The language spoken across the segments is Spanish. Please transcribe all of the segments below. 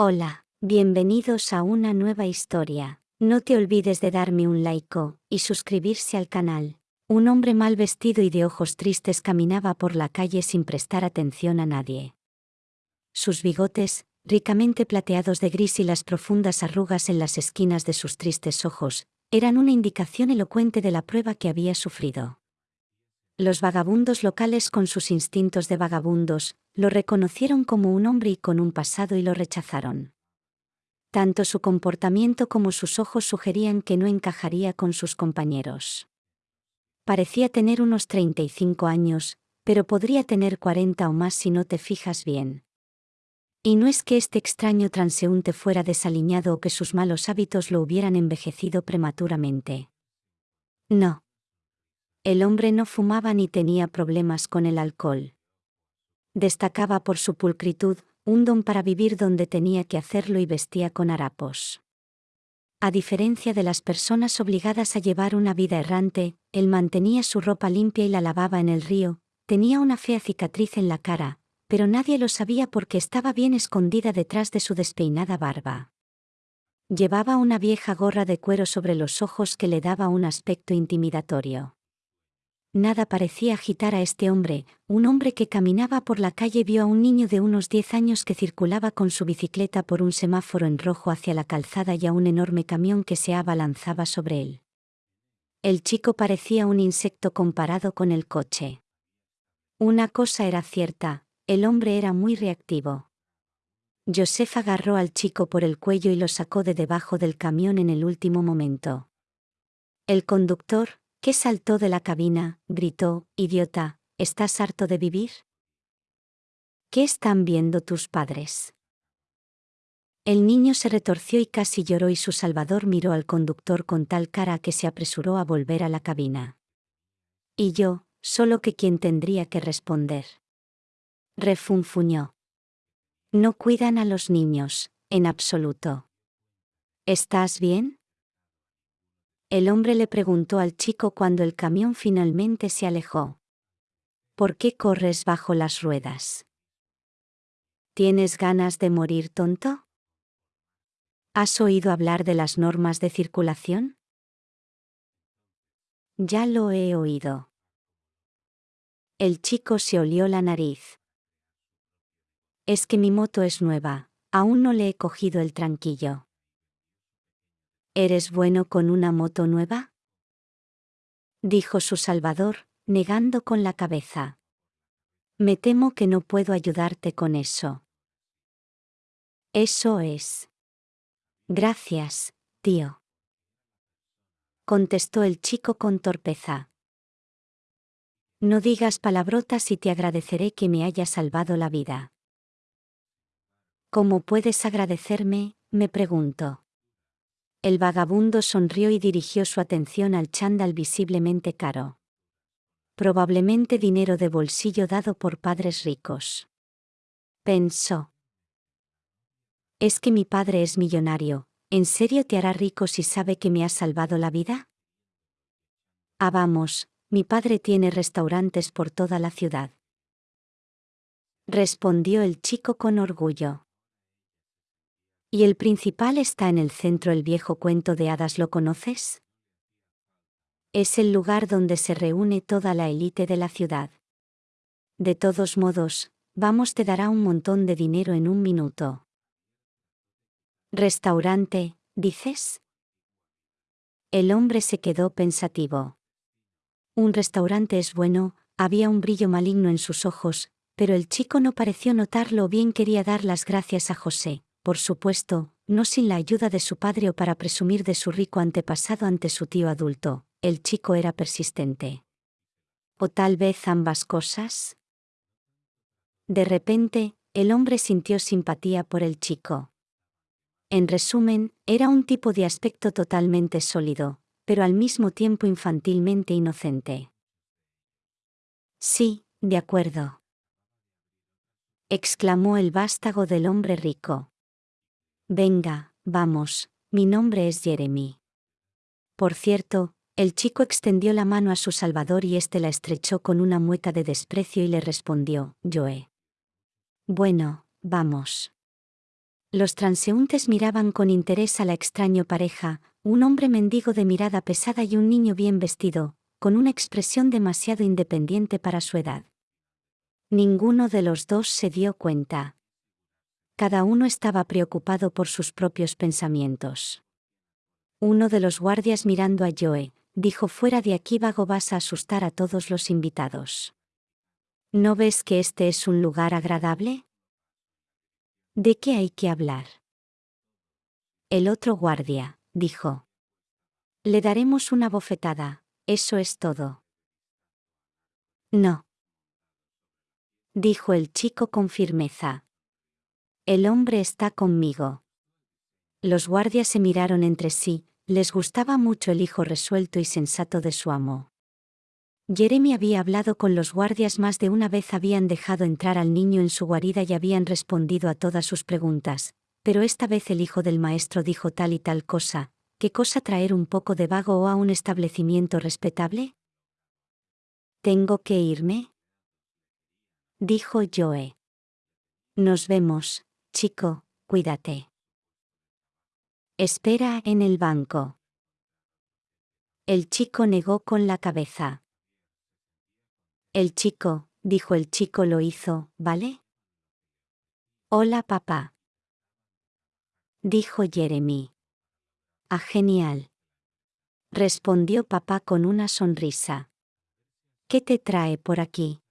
Hola, bienvenidos a una nueva historia. No te olvides de darme un like y suscribirse al canal. Un hombre mal vestido y de ojos tristes caminaba por la calle sin prestar atención a nadie. Sus bigotes, ricamente plateados de gris y las profundas arrugas en las esquinas de sus tristes ojos, eran una indicación elocuente de la prueba que había sufrido. Los vagabundos locales con sus instintos de vagabundos, lo reconocieron como un hombre y con un pasado y lo rechazaron. Tanto su comportamiento como sus ojos sugerían que no encajaría con sus compañeros. Parecía tener unos 35 años, pero podría tener 40 o más si no te fijas bien. Y no es que este extraño transeúnte fuera desaliñado o que sus malos hábitos lo hubieran envejecido prematuramente. No. El hombre no fumaba ni tenía problemas con el alcohol destacaba por su pulcritud, un don para vivir donde tenía que hacerlo y vestía con harapos. A diferencia de las personas obligadas a llevar una vida errante, él mantenía su ropa limpia y la lavaba en el río, tenía una fea cicatriz en la cara, pero nadie lo sabía porque estaba bien escondida detrás de su despeinada barba. Llevaba una vieja gorra de cuero sobre los ojos que le daba un aspecto intimidatorio. Nada parecía agitar a este hombre, un hombre que caminaba por la calle vio a un niño de unos 10 años que circulaba con su bicicleta por un semáforo en rojo hacia la calzada y a un enorme camión que se abalanzaba sobre él. El chico parecía un insecto comparado con el coche. Una cosa era cierta, el hombre era muy reactivo. Joseph agarró al chico por el cuello y lo sacó de debajo del camión en el último momento. El conductor, ¿Qué saltó de la cabina, gritó, idiota, ¿estás harto de vivir? ¿Qué están viendo tus padres? El niño se retorció y casi lloró y su salvador miró al conductor con tal cara que se apresuró a volver a la cabina. Y yo, solo que quien tendría que responder. Refunfuñó. No cuidan a los niños, en absoluto. ¿Estás bien? El hombre le preguntó al chico cuando el camión finalmente se alejó. ¿Por qué corres bajo las ruedas? ¿Tienes ganas de morir tonto? ¿Has oído hablar de las normas de circulación? Ya lo he oído. El chico se olió la nariz. Es que mi moto es nueva, aún no le he cogido el tranquillo. ¿Eres bueno con una moto nueva? Dijo su Salvador, negando con la cabeza. Me temo que no puedo ayudarte con eso. Eso es. Gracias, tío. Contestó el chico con torpeza. No digas palabrotas y te agradeceré que me hayas salvado la vida. ¿Cómo puedes agradecerme? me pregunto. El vagabundo sonrió y dirigió su atención al chándal visiblemente caro. Probablemente dinero de bolsillo dado por padres ricos. Pensó. ¿Es que mi padre es millonario? ¿En serio te hará rico si sabe que me has salvado la vida? Ah, vamos, mi padre tiene restaurantes por toda la ciudad. Respondió el chico con orgullo. Y el principal está en el centro el viejo cuento de hadas, ¿lo conoces? Es el lugar donde se reúne toda la élite de la ciudad. De todos modos, vamos te dará un montón de dinero en un minuto. Restaurante, dices? El hombre se quedó pensativo. Un restaurante es bueno, había un brillo maligno en sus ojos, pero el chico no pareció notarlo o bien quería dar las gracias a José por supuesto, no sin la ayuda de su padre o para presumir de su rico antepasado ante su tío adulto, el chico era persistente. ¿O tal vez ambas cosas? De repente, el hombre sintió simpatía por el chico. En resumen, era un tipo de aspecto totalmente sólido, pero al mismo tiempo infantilmente inocente. Sí, de acuerdo. exclamó el vástago del hombre rico. Venga, vamos, mi nombre es Jeremy. Por cierto, el chico extendió la mano a su salvador y éste la estrechó con una mueca de desprecio y le respondió, Joe. Bueno, vamos. Los transeúntes miraban con interés a la extraño pareja, un hombre mendigo de mirada pesada y un niño bien vestido, con una expresión demasiado independiente para su edad. Ninguno de los dos se dio cuenta. Cada uno estaba preocupado por sus propios pensamientos. Uno de los guardias mirando a Joe, dijo fuera de aquí vago vas a asustar a todos los invitados. ¿No ves que este es un lugar agradable? ¿De qué hay que hablar? El otro guardia, dijo. Le daremos una bofetada, eso es todo. No. Dijo el chico con firmeza. El hombre está conmigo. Los guardias se miraron entre sí, les gustaba mucho el hijo resuelto y sensato de su amo. Jeremy había hablado con los guardias más de una vez, habían dejado entrar al niño en su guarida y habían respondido a todas sus preguntas, pero esta vez el hijo del maestro dijo tal y tal cosa, ¿qué cosa traer un poco de vago o a un establecimiento respetable? ¿Tengo que irme? Dijo Joe. Nos vemos, chico, cuídate. Espera en el banco. El chico negó con la cabeza. El chico, dijo el chico lo hizo, ¿vale? Hola papá. Dijo Jeremy. Ah, genial. Respondió papá con una sonrisa. ¿Qué te trae por aquí?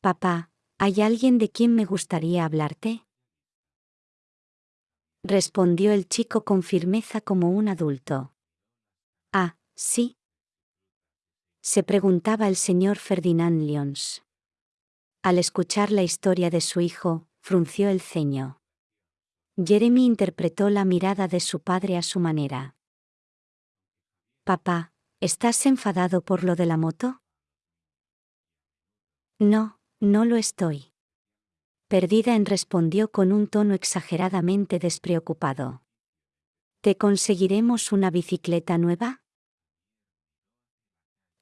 Papá, ¿hay alguien de quien me gustaría hablarte? Respondió el chico con firmeza como un adulto. Ah, sí, se preguntaba el señor Ferdinand Lyons. Al escuchar la historia de su hijo, frunció el ceño. Jeremy interpretó la mirada de su padre a su manera. Papá, ¿estás enfadado por lo de la moto? No, no lo estoy. Perdida en respondió con un tono exageradamente despreocupado. ¿Te conseguiremos una bicicleta nueva?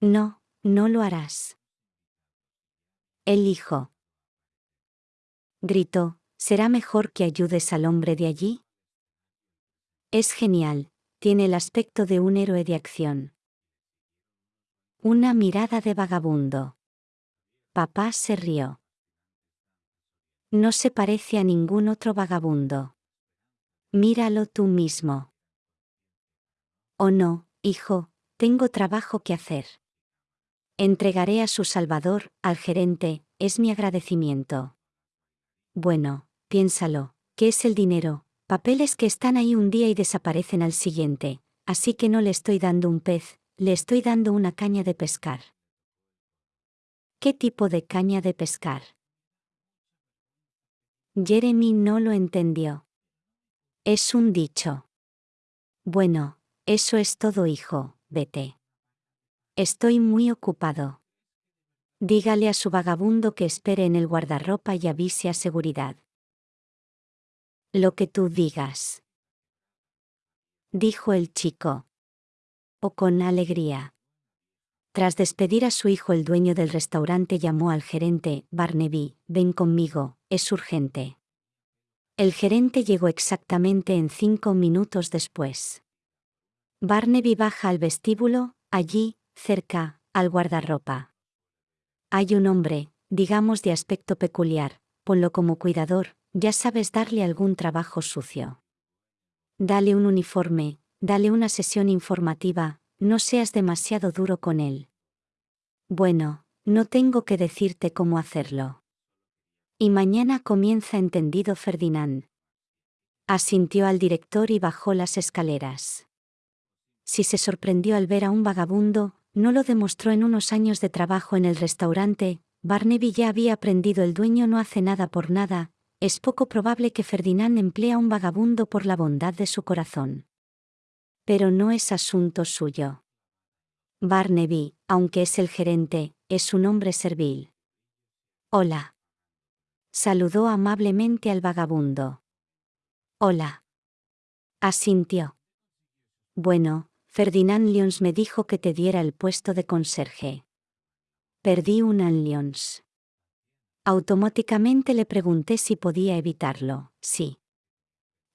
No, no lo harás. El hijo. Gritó, ¿será mejor que ayudes al hombre de allí? Es genial, tiene el aspecto de un héroe de acción. Una mirada de vagabundo. Papá se rió. No se parece a ningún otro vagabundo. Míralo tú mismo. Oh no, hijo, tengo trabajo que hacer. Entregaré a su Salvador, al gerente, es mi agradecimiento. Bueno, piénsalo, ¿qué es el dinero? Papeles que están ahí un día y desaparecen al siguiente, así que no le estoy dando un pez, le estoy dando una caña de pescar. ¿Qué tipo de caña de pescar? Jeremy no lo entendió. Es un dicho. Bueno, eso es todo hijo, vete. Estoy muy ocupado. Dígale a su vagabundo que espere en el guardarropa y avise a seguridad. Lo que tú digas. Dijo el chico. O con alegría. Tras despedir a su hijo el dueño del restaurante llamó al gerente, Barnaby, ven conmigo, es urgente. El gerente llegó exactamente en cinco minutos después. Barnaby baja al vestíbulo, allí, cerca, al guardarropa. Hay un hombre, digamos de aspecto peculiar, ponlo como cuidador, ya sabes darle algún trabajo sucio. Dale un uniforme, dale una sesión informativa, no seas demasiado duro con él. Bueno, no tengo que decirte cómo hacerlo. Y mañana comienza entendido Ferdinand. Asintió al director y bajó las escaleras. Si se sorprendió al ver a un vagabundo, no lo demostró en unos años de trabajo en el restaurante, Barnaby ya había aprendido el dueño no hace nada por nada, es poco probable que Ferdinand emplea a un vagabundo por la bondad de su corazón. Pero no es asunto suyo. Barnaby, aunque es el gerente, es un hombre servil. Hola. Saludó amablemente al vagabundo. Hola. Asintió. Bueno, Ferdinand Lyons me dijo que te diera el puesto de conserje. Perdí un Lyons. Automáticamente le pregunté si podía evitarlo. Sí.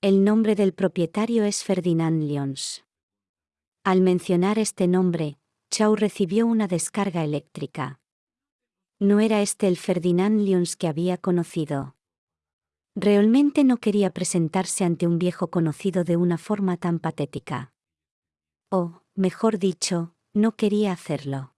El nombre del propietario es Ferdinand Lyons. Al mencionar este nombre, Chau recibió una descarga eléctrica. No era este el Ferdinand Lyons que había conocido. Realmente no quería presentarse ante un viejo conocido de una forma tan patética. O, mejor dicho, no quería hacerlo.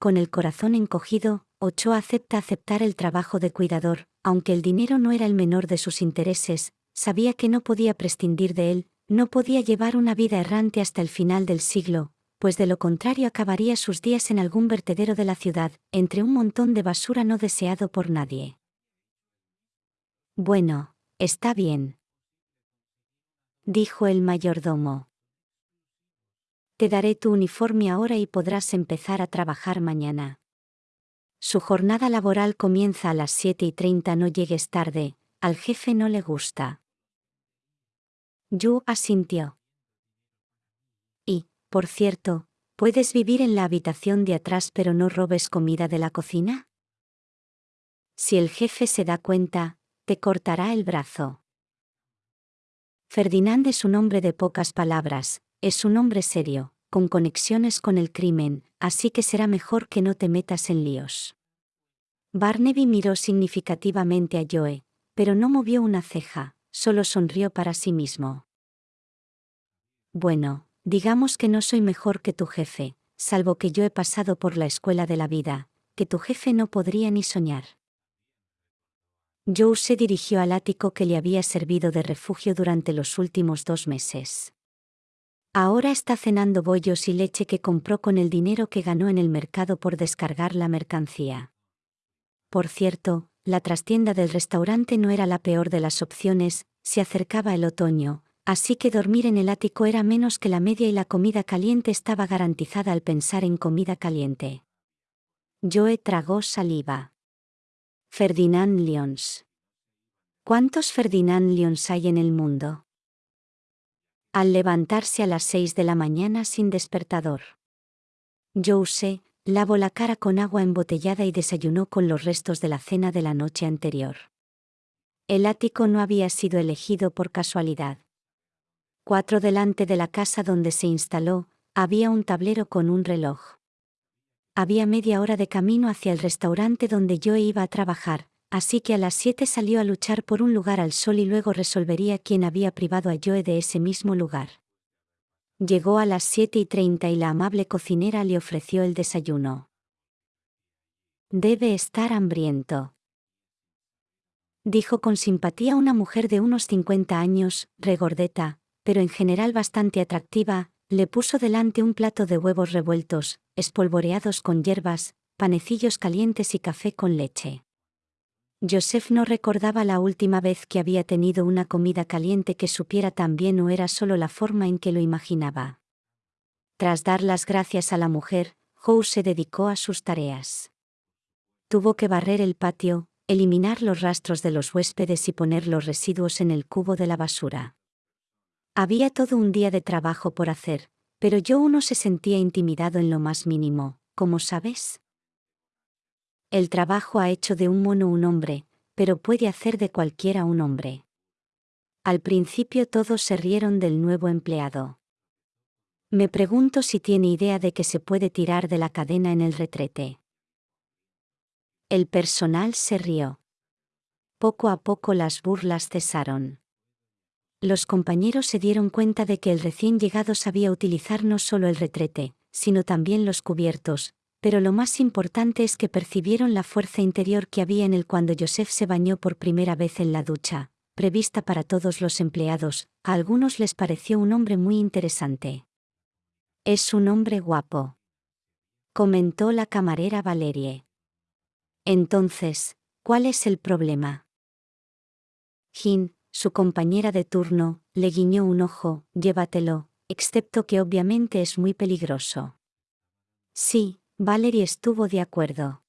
Con el corazón encogido, Ochoa acepta aceptar el trabajo de cuidador, aunque el dinero no era el menor de sus intereses, sabía que no podía prescindir de él, no podía llevar una vida errante hasta el final del siglo, pues de lo contrario acabaría sus días en algún vertedero de la ciudad, entre un montón de basura no deseado por nadie. Bueno, está bien. Dijo el mayordomo. Te daré tu uniforme ahora y podrás empezar a trabajar mañana. Su jornada laboral comienza a las 7 y 30, no llegues tarde, al jefe no le gusta. Yu asintió. Y, por cierto, ¿puedes vivir en la habitación de atrás pero no robes comida de la cocina? Si el jefe se da cuenta, te cortará el brazo. Ferdinand es un hombre de pocas palabras, es un hombre serio, con conexiones con el crimen, así que será mejor que no te metas en líos. Barnaby miró significativamente a Joe, pero no movió una ceja, solo sonrió para sí mismo. Bueno, Digamos que no soy mejor que tu jefe, salvo que yo he pasado por la escuela de la vida, que tu jefe no podría ni soñar. Joe se dirigió al ático que le había servido de refugio durante los últimos dos meses. Ahora está cenando bollos y leche que compró con el dinero que ganó en el mercado por descargar la mercancía. Por cierto, la trastienda del restaurante no era la peor de las opciones, se acercaba el otoño, Así que dormir en el ático era menos que la media y la comida caliente estaba garantizada al pensar en comida caliente. Joe tragó saliva. Ferdinand Lyons. ¿Cuántos Ferdinand Lyons hay en el mundo? Al levantarse a las seis de la mañana sin despertador. Joe lavó la cara con agua embotellada y desayunó con los restos de la cena de la noche anterior. El ático no había sido elegido por casualidad. Cuatro delante de la casa donde se instaló, había un tablero con un reloj. Había media hora de camino hacia el restaurante donde yo iba a trabajar, así que a las siete salió a luchar por un lugar al sol y luego resolvería quién había privado a Joe de ese mismo lugar. Llegó a las siete y treinta y la amable cocinera le ofreció el desayuno. Debe estar hambriento. Dijo con simpatía una mujer de unos cincuenta años, regordeta, pero en general bastante atractiva, le puso delante un plato de huevos revueltos, espolvoreados con hierbas, panecillos calientes y café con leche. Joseph no recordaba la última vez que había tenido una comida caliente que supiera tan bien o era solo la forma en que lo imaginaba. Tras dar las gracias a la mujer, Howe se dedicó a sus tareas. Tuvo que barrer el patio, eliminar los rastros de los huéspedes y poner los residuos en el cubo de la basura. Había todo un día de trabajo por hacer, pero yo uno se sentía intimidado en lo más mínimo, ¿cómo sabes? El trabajo ha hecho de un mono un hombre, pero puede hacer de cualquiera un hombre. Al principio todos se rieron del nuevo empleado. Me pregunto si tiene idea de que se puede tirar de la cadena en el retrete. El personal se rió. Poco a poco las burlas cesaron los compañeros se dieron cuenta de que el recién llegado sabía utilizar no solo el retrete, sino también los cubiertos, pero lo más importante es que percibieron la fuerza interior que había en él cuando Joseph se bañó por primera vez en la ducha, prevista para todos los empleados, a algunos les pareció un hombre muy interesante. Es un hombre guapo. Comentó la camarera Valerie. Entonces, ¿cuál es el problema? Jin, su compañera de turno, le guiñó un ojo, llévatelo, excepto que obviamente es muy peligroso. Sí, Valerie estuvo de acuerdo.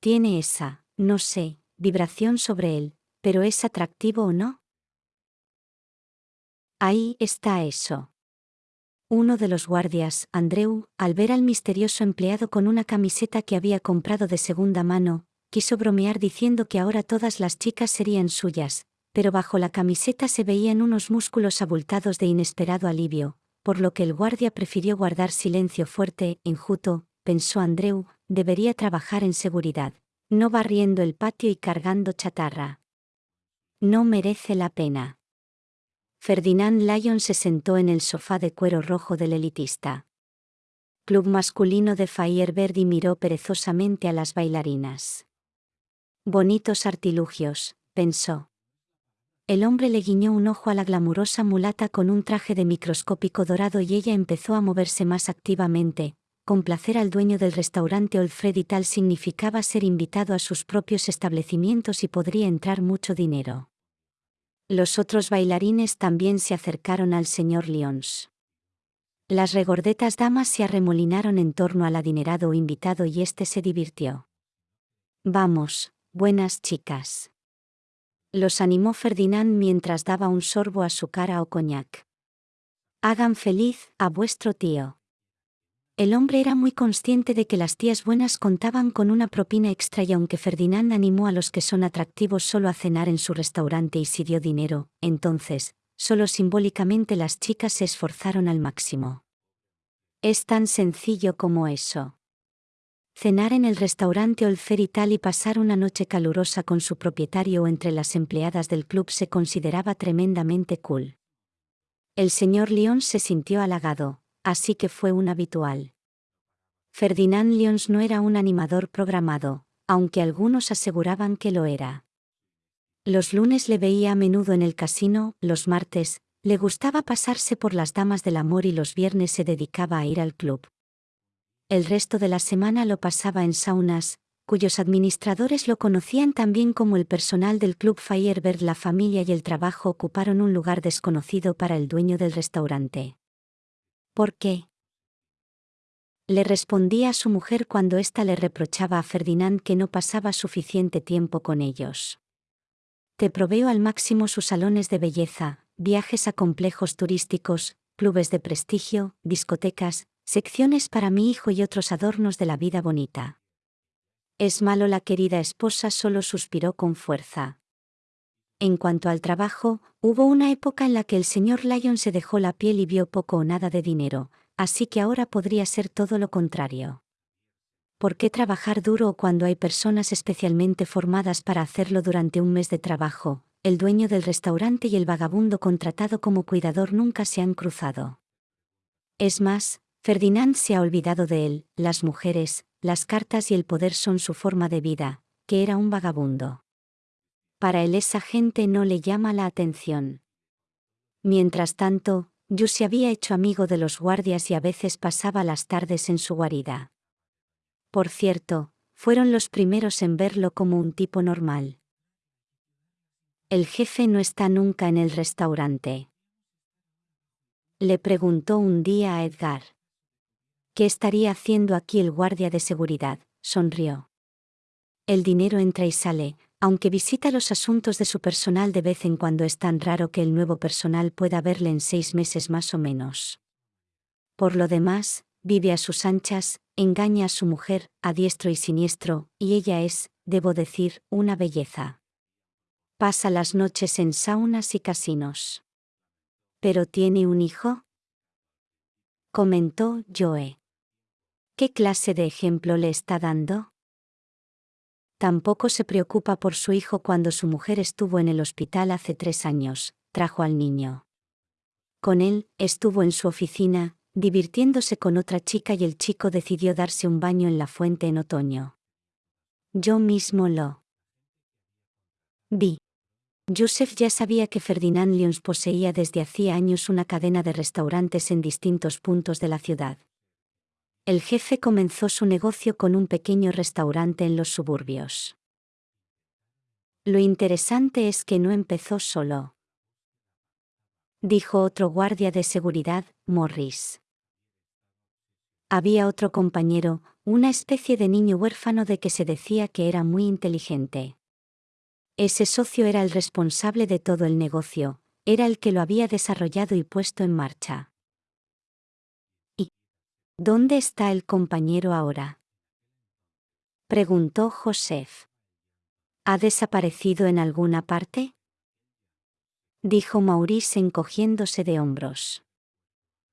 Tiene esa, no sé, vibración sobre él, pero ¿es atractivo o no? Ahí está eso. Uno de los guardias, Andreu, al ver al misterioso empleado con una camiseta que había comprado de segunda mano, quiso bromear diciendo que ahora todas las chicas serían suyas, pero bajo la camiseta se veían unos músculos abultados de inesperado alivio, por lo que el guardia prefirió guardar silencio fuerte, enjuto, pensó Andreu, debería trabajar en seguridad, no barriendo el patio y cargando chatarra. No merece la pena. Ferdinand Lyon se sentó en el sofá de cuero rojo del elitista. Club masculino de Fayerberd y miró perezosamente a las bailarinas. Bonitos artilugios, pensó. El hombre le guiñó un ojo a la glamurosa mulata con un traje de microscópico dorado y ella empezó a moverse más activamente. Complacer al dueño del restaurante Olfred y tal significaba ser invitado a sus propios establecimientos y podría entrar mucho dinero. Los otros bailarines también se acercaron al señor Lyons. Las regordetas damas se arremolinaron en torno al adinerado invitado y éste se divirtió. Vamos, buenas chicas los animó Ferdinand mientras daba un sorbo a su cara o coñac. Hagan feliz a vuestro tío. El hombre era muy consciente de que las tías buenas contaban con una propina extra y aunque Ferdinand animó a los que son atractivos solo a cenar en su restaurante y si dio dinero, entonces, solo simbólicamente las chicas se esforzaron al máximo. Es tan sencillo como eso. Cenar en el restaurante Olfer y tal y pasar una noche calurosa con su propietario o entre las empleadas del club se consideraba tremendamente cool. El señor Lyons se sintió halagado, así que fue un habitual. Ferdinand Lyons no era un animador programado, aunque algunos aseguraban que lo era. Los lunes le veía a menudo en el casino, los martes, le gustaba pasarse por las damas del amor y los viernes se dedicaba a ir al club. El resto de la semana lo pasaba en saunas, cuyos administradores lo conocían también como el personal del Club Firebird. La familia y el trabajo ocuparon un lugar desconocido para el dueño del restaurante. ¿Por qué? Le respondía a su mujer cuando ésta le reprochaba a Ferdinand que no pasaba suficiente tiempo con ellos. Te proveo al máximo sus salones de belleza, viajes a complejos turísticos, clubes de prestigio, discotecas, Secciones para mi hijo y otros adornos de la vida bonita. Es malo la querida esposa solo suspiró con fuerza. En cuanto al trabajo, hubo una época en la que el señor Lyon se dejó la piel y vio poco o nada de dinero, así que ahora podría ser todo lo contrario. ¿Por qué trabajar duro cuando hay personas especialmente formadas para hacerlo durante un mes de trabajo? El dueño del restaurante y el vagabundo contratado como cuidador nunca se han cruzado. Es más, Ferdinand se ha olvidado de él, las mujeres, las cartas y el poder son su forma de vida, que era un vagabundo. Para él esa gente no le llama la atención. Mientras tanto, Yu se había hecho amigo de los guardias y a veces pasaba las tardes en su guarida. Por cierto, fueron los primeros en verlo como un tipo normal. El jefe no está nunca en el restaurante. Le preguntó un día a Edgar. ¿Qué estaría haciendo aquí el guardia de seguridad? sonrió. El dinero entra y sale, aunque visita los asuntos de su personal de vez en cuando es tan raro que el nuevo personal pueda verle en seis meses más o menos. Por lo demás, vive a sus anchas, engaña a su mujer, a diestro y siniestro, y ella es, debo decir, una belleza. Pasa las noches en saunas y casinos. ¿Pero tiene un hijo? Comentó Joe. ¿Qué clase de ejemplo le está dando? Tampoco se preocupa por su hijo cuando su mujer estuvo en el hospital hace tres años, trajo al niño. Con él, estuvo en su oficina, divirtiéndose con otra chica y el chico decidió darse un baño en la fuente en otoño. Yo mismo lo vi. Joseph ya sabía que Ferdinand Lyons poseía desde hacía años una cadena de restaurantes en distintos puntos de la ciudad el jefe comenzó su negocio con un pequeño restaurante en los suburbios. Lo interesante es que no empezó solo. Dijo otro guardia de seguridad, Morris. Había otro compañero, una especie de niño huérfano de que se decía que era muy inteligente. Ese socio era el responsable de todo el negocio, era el que lo había desarrollado y puesto en marcha. ¿Dónde está el compañero ahora? Preguntó Joseph. ¿Ha desaparecido en alguna parte? Dijo Maurice encogiéndose de hombros.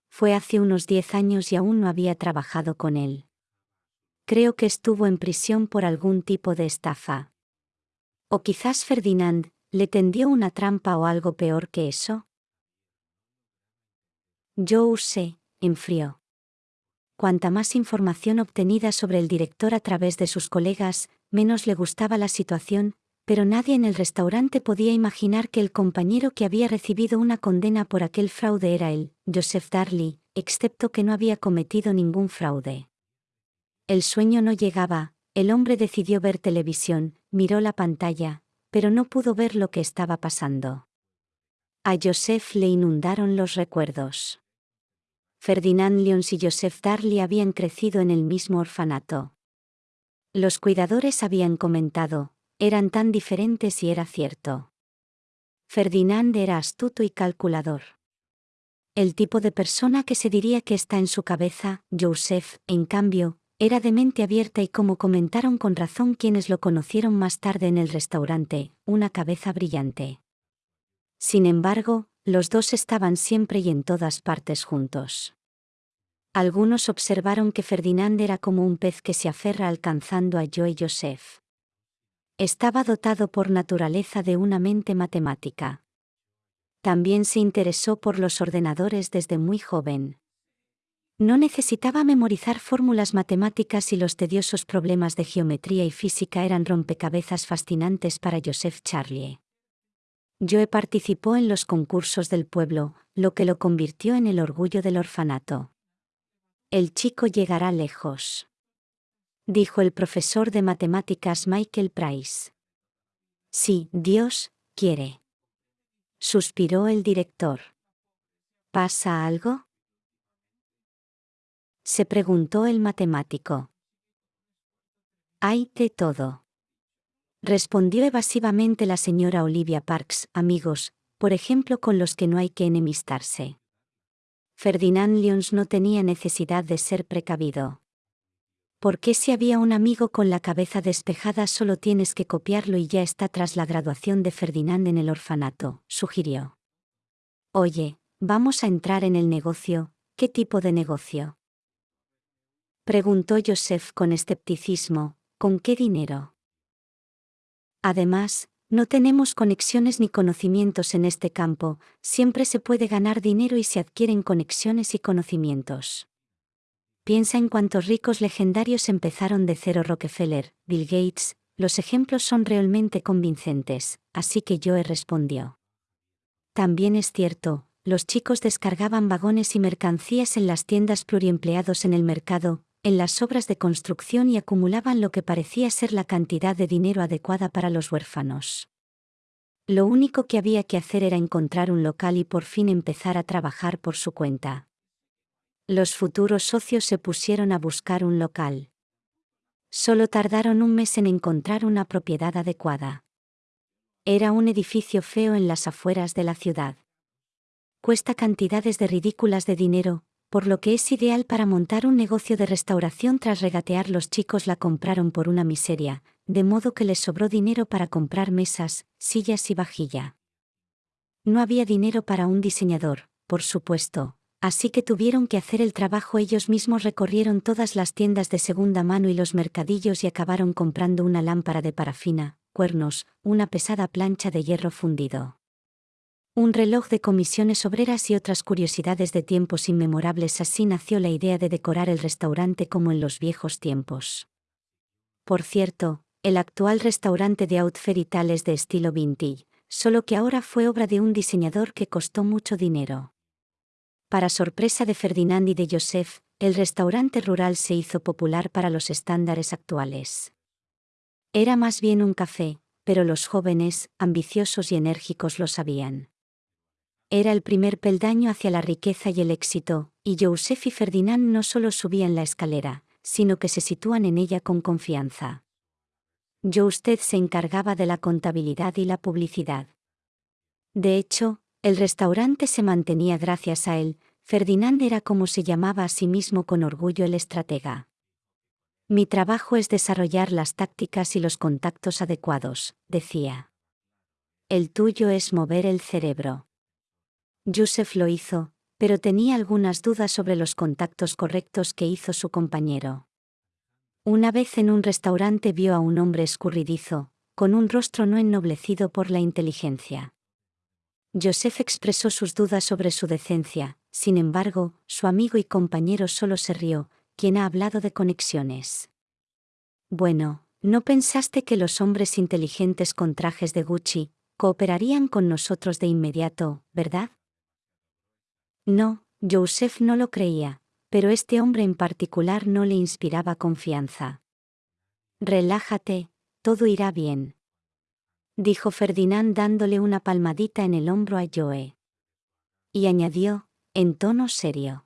Fue hace unos diez años y aún no había trabajado con él. Creo que estuvo en prisión por algún tipo de estafa. O quizás Ferdinand le tendió una trampa o algo peor que eso. Yo usé, enfrió. Cuanta más información obtenida sobre el director a través de sus colegas, menos le gustaba la situación, pero nadie en el restaurante podía imaginar que el compañero que había recibido una condena por aquel fraude era él, Joseph Darley, excepto que no había cometido ningún fraude. El sueño no llegaba, el hombre decidió ver televisión, miró la pantalla, pero no pudo ver lo que estaba pasando. A Joseph le inundaron los recuerdos. Ferdinand Lyons y Joseph Darley habían crecido en el mismo orfanato. Los cuidadores habían comentado, eran tan diferentes y era cierto. Ferdinand era astuto y calculador. El tipo de persona que se diría que está en su cabeza, Joseph, en cambio, era de mente abierta y como comentaron con razón quienes lo conocieron más tarde en el restaurante, una cabeza brillante. Sin embargo, los dos estaban siempre y en todas partes juntos. Algunos observaron que Ferdinand era como un pez que se aferra alcanzando a Joe Joseph. Estaba dotado por naturaleza de una mente matemática. También se interesó por los ordenadores desde muy joven. No necesitaba memorizar fórmulas matemáticas y los tediosos problemas de geometría y física eran rompecabezas fascinantes para Joseph Charlie. Joe participó en los concursos del pueblo, lo que lo convirtió en el orgullo del orfanato. El chico llegará lejos. Dijo el profesor de matemáticas Michael Price. Sí, Dios, quiere. Suspiró el director. ¿Pasa algo? Se preguntó el matemático. Hay de todo respondió evasivamente la señora Olivia Parks, amigos, por ejemplo con los que no hay que enemistarse. Ferdinand Lyons no tenía necesidad de ser precavido. ¿Por qué si había un amigo con la cabeza despejada solo tienes que copiarlo y ya está tras la graduación de Ferdinand en el orfanato? sugirió. Oye, vamos a entrar en el negocio, ¿qué tipo de negocio? Preguntó Joseph con escepticismo, ¿con qué dinero? Además, no tenemos conexiones ni conocimientos en este campo, siempre se puede ganar dinero y se adquieren conexiones y conocimientos. Piensa en cuántos ricos legendarios empezaron de cero Rockefeller, Bill Gates, los ejemplos son realmente convincentes, así que Joe respondió. También es cierto, los chicos descargaban vagones y mercancías en las tiendas pluriempleados en el mercado, en las obras de construcción y acumulaban lo que parecía ser la cantidad de dinero adecuada para los huérfanos. Lo único que había que hacer era encontrar un local y por fin empezar a trabajar por su cuenta. Los futuros socios se pusieron a buscar un local. Solo tardaron un mes en encontrar una propiedad adecuada. Era un edificio feo en las afueras de la ciudad. Cuesta cantidades de ridículas de dinero, por lo que es ideal para montar un negocio de restauración tras regatear los chicos la compraron por una miseria, de modo que les sobró dinero para comprar mesas, sillas y vajilla. No había dinero para un diseñador, por supuesto, así que tuvieron que hacer el trabajo ellos mismos recorrieron todas las tiendas de segunda mano y los mercadillos y acabaron comprando una lámpara de parafina, cuernos, una pesada plancha de hierro fundido un reloj de comisiones obreras y otras curiosidades de tiempos inmemorables. Así nació la idea de decorar el restaurante como en los viejos tiempos. Por cierto, el actual restaurante de Outferital es de estilo vintage, solo que ahora fue obra de un diseñador que costó mucho dinero. Para sorpresa de Ferdinand y de Joseph, el restaurante rural se hizo popular para los estándares actuales. Era más bien un café, pero los jóvenes, ambiciosos y enérgicos lo sabían. Era el primer peldaño hacia la riqueza y el éxito, y Joseph y Ferdinand no solo subían la escalera, sino que se sitúan en ella con confianza. Yo usted se encargaba de la contabilidad y la publicidad. De hecho, el restaurante se mantenía gracias a él, Ferdinand era como se llamaba a sí mismo con orgullo el estratega. Mi trabajo es desarrollar las tácticas y los contactos adecuados, decía. El tuyo es mover el cerebro. Joseph lo hizo, pero tenía algunas dudas sobre los contactos correctos que hizo su compañero. Una vez en un restaurante vio a un hombre escurridizo, con un rostro no ennoblecido por la inteligencia. Joseph expresó sus dudas sobre su decencia, sin embargo, su amigo y compañero solo se rió, quien ha hablado de conexiones. Bueno, ¿no pensaste que los hombres inteligentes con trajes de Gucci cooperarían con nosotros de inmediato, verdad? No, Joseph no lo creía, pero este hombre en particular no le inspiraba confianza. Relájate, todo irá bien dijo Ferdinand dándole una palmadita en el hombro a Joe. Y añadió, en tono serio.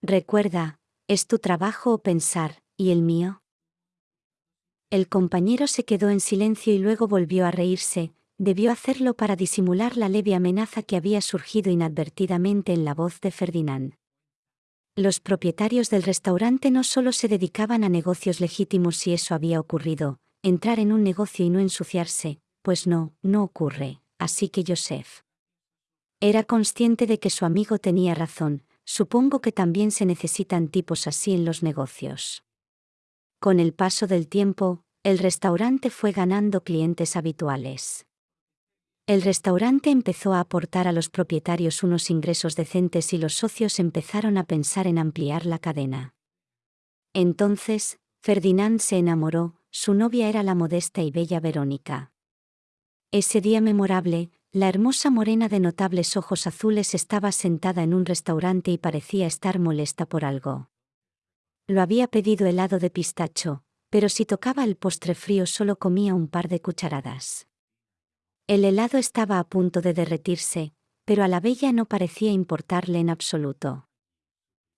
Recuerda, es tu trabajo o pensar, ¿y el mío? El compañero se quedó en silencio y luego volvió a reírse, debió hacerlo para disimular la leve amenaza que había surgido inadvertidamente en la voz de Ferdinand. Los propietarios del restaurante no solo se dedicaban a negocios legítimos si eso había ocurrido, entrar en un negocio y no ensuciarse, pues no, no ocurre, así que Joseph. Era consciente de que su amigo tenía razón, supongo que también se necesitan tipos así en los negocios. Con el paso del tiempo, el restaurante fue ganando clientes habituales. El restaurante empezó a aportar a los propietarios unos ingresos decentes y los socios empezaron a pensar en ampliar la cadena. Entonces, Ferdinand se enamoró, su novia era la modesta y bella Verónica. Ese día memorable, la hermosa morena de notables ojos azules estaba sentada en un restaurante y parecía estar molesta por algo. Lo había pedido helado de pistacho, pero si tocaba el postre frío solo comía un par de cucharadas. El helado estaba a punto de derretirse, pero a la bella no parecía importarle en absoluto.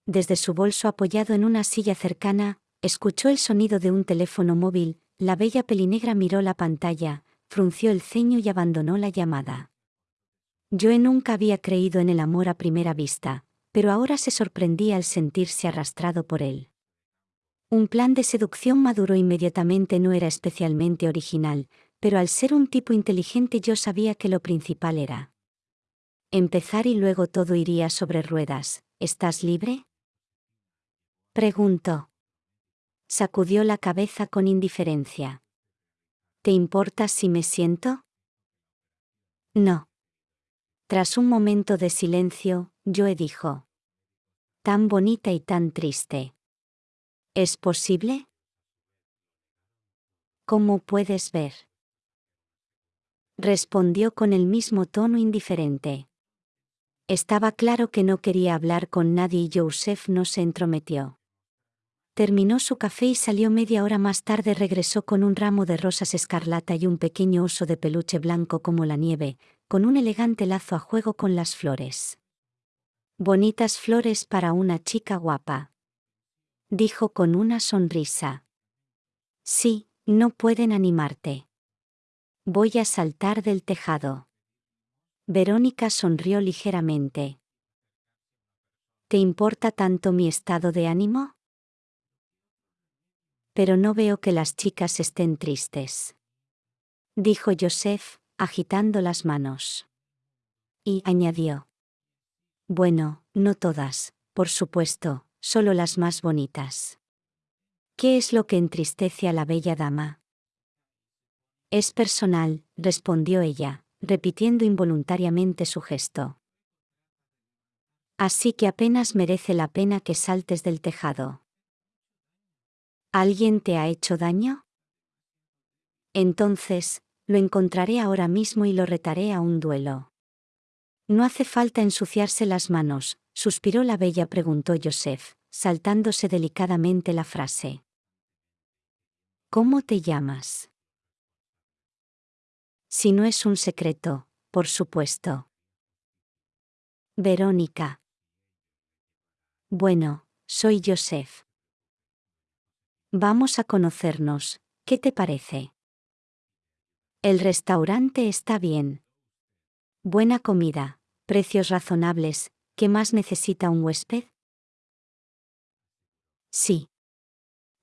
Desde su bolso apoyado en una silla cercana, Escuchó el sonido de un teléfono móvil, la bella pelinegra miró la pantalla, frunció el ceño y abandonó la llamada. Joe nunca había creído en el amor a primera vista, pero ahora se sorprendía al sentirse arrastrado por él. Un plan de seducción maduro inmediatamente no era especialmente original, pero al ser un tipo inteligente yo sabía que lo principal era empezar y luego todo iría sobre ruedas. ¿Estás libre? Preguntó sacudió la cabeza con indiferencia. ¿Te importa si me siento? No. Tras un momento de silencio, Joe dijo. Tan bonita y tan triste. ¿Es posible? ¿Cómo puedes ver? Respondió con el mismo tono indiferente. Estaba claro que no quería hablar con nadie y Joseph no se entrometió. Terminó su café y salió media hora más tarde regresó con un ramo de rosas escarlata y un pequeño oso de peluche blanco como la nieve, con un elegante lazo a juego con las flores. Bonitas flores para una chica guapa. Dijo con una sonrisa. Sí, no pueden animarte. Voy a saltar del tejado. Verónica sonrió ligeramente. ¿Te importa tanto mi estado de ánimo? pero no veo que las chicas estén tristes. Dijo Joseph, agitando las manos. Y añadió. Bueno, no todas, por supuesto, solo las más bonitas. ¿Qué es lo que entristece a la bella dama? Es personal, respondió ella, repitiendo involuntariamente su gesto. Así que apenas merece la pena que saltes del tejado. ¿Alguien te ha hecho daño? Entonces, lo encontraré ahora mismo y lo retaré a un duelo. No hace falta ensuciarse las manos, suspiró la bella, preguntó Joseph, saltándose delicadamente la frase. ¿Cómo te llamas? Si no es un secreto, por supuesto. Verónica. Bueno, soy Joseph. Vamos a conocernos, ¿qué te parece? El restaurante está bien. Buena comida, precios razonables, ¿qué más necesita un huésped? Sí.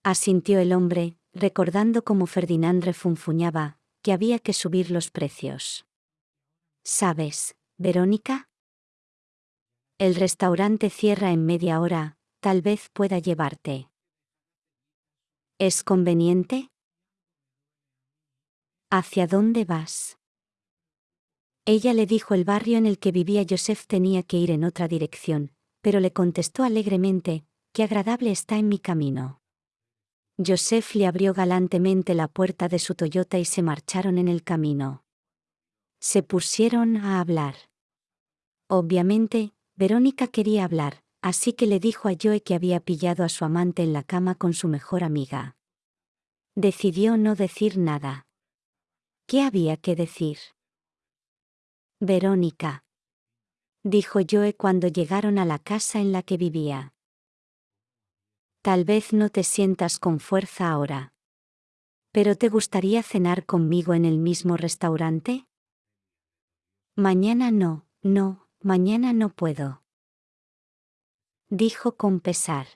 Asintió el hombre, recordando cómo Ferdinand refunfuñaba, que había que subir los precios. ¿Sabes, Verónica? El restaurante cierra en media hora, tal vez pueda llevarte. ¿Es conveniente? ¿Hacia dónde vas? Ella le dijo el barrio en el que vivía Joseph tenía que ir en otra dirección, pero le contestó alegremente, qué agradable está en mi camino. Joseph le abrió galantemente la puerta de su Toyota y se marcharon en el camino. Se pusieron a hablar. Obviamente, Verónica quería hablar, así que le dijo a Joe que había pillado a su amante en la cama con su mejor amiga. Decidió no decir nada. ¿Qué había que decir? Verónica. Dijo Joe cuando llegaron a la casa en la que vivía. Tal vez no te sientas con fuerza ahora. ¿Pero te gustaría cenar conmigo en el mismo restaurante? Mañana no, no, mañana no puedo. Dijo con pesar.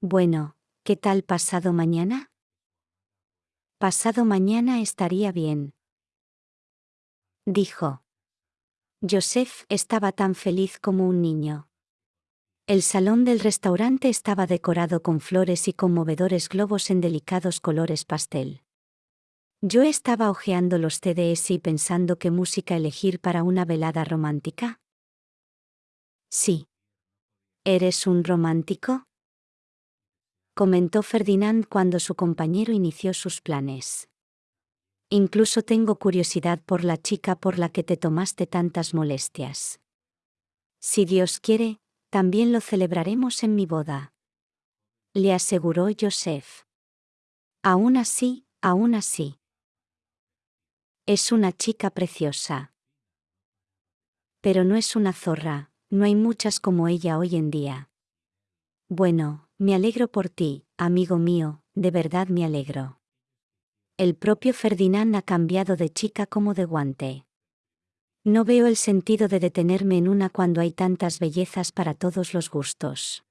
Bueno, ¿qué tal pasado mañana? Pasado mañana estaría bien. Dijo. Joseph estaba tan feliz como un niño. El salón del restaurante estaba decorado con flores y conmovedores globos en delicados colores pastel. Yo estaba hojeando los CDs y pensando qué música elegir para una velada romántica. Sí. ¿Eres un romántico? comentó Ferdinand cuando su compañero inició sus planes. Incluso tengo curiosidad por la chica por la que te tomaste tantas molestias. Si Dios quiere, también lo celebraremos en mi boda. Le aseguró Joseph. Aún así, aún así. Es una chica preciosa. Pero no es una zorra, no hay muchas como ella hoy en día. Bueno, me alegro por ti, amigo mío, de verdad me alegro. El propio Ferdinand ha cambiado de chica como de guante. No veo el sentido de detenerme en una cuando hay tantas bellezas para todos los gustos.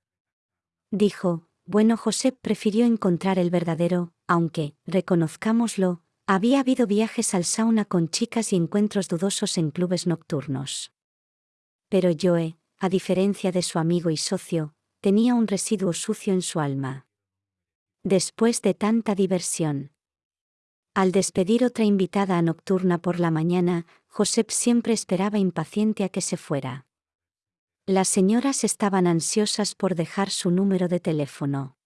Dijo, bueno José prefirió encontrar el verdadero, aunque, reconozcámoslo, había habido viajes al sauna con chicas y encuentros dudosos en clubes nocturnos. Pero Joe, a diferencia de su amigo y socio, tenía un residuo sucio en su alma. Después de tanta diversión, al despedir otra invitada a nocturna por la mañana, Josep siempre esperaba impaciente a que se fuera. Las señoras estaban ansiosas por dejar su número de teléfono.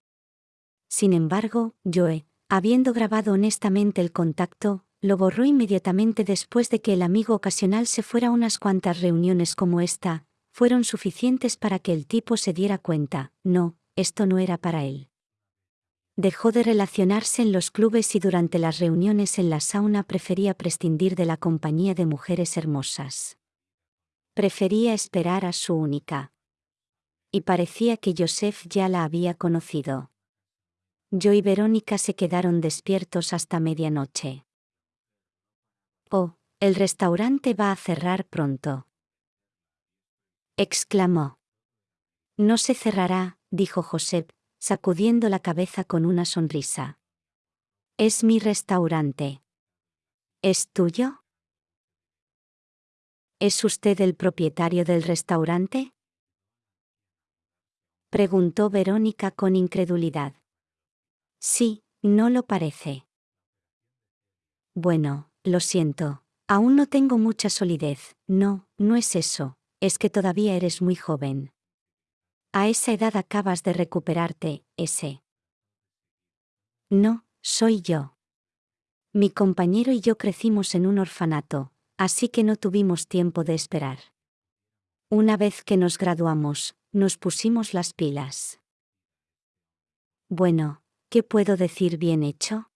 Sin embargo, Joe, habiendo grabado honestamente el contacto, lo borró inmediatamente después de que el amigo ocasional se fuera a unas cuantas reuniones como esta, fueron suficientes para que el tipo se diera cuenta, no, esto no era para él. Dejó de relacionarse en los clubes y durante las reuniones en la sauna prefería prescindir de la compañía de mujeres hermosas. Prefería esperar a su única. Y parecía que Joseph ya la había conocido. Yo y Verónica se quedaron despiertos hasta medianoche. Oh, el restaurante va a cerrar pronto. exclamó. No se cerrará, dijo Josep, sacudiendo la cabeza con una sonrisa. Es mi restaurante. ¿Es tuyo? ¿Es usted el propietario del restaurante? Preguntó Verónica con incredulidad. Sí, no lo parece. Bueno, lo siento, aún no tengo mucha solidez, no, no es eso, es que todavía eres muy joven. A esa edad acabas de recuperarte, ese. No, soy yo. Mi compañero y yo crecimos en un orfanato, así que no tuvimos tiempo de esperar. Una vez que nos graduamos, nos pusimos las pilas. Bueno, ¿qué puedo decir bien hecho?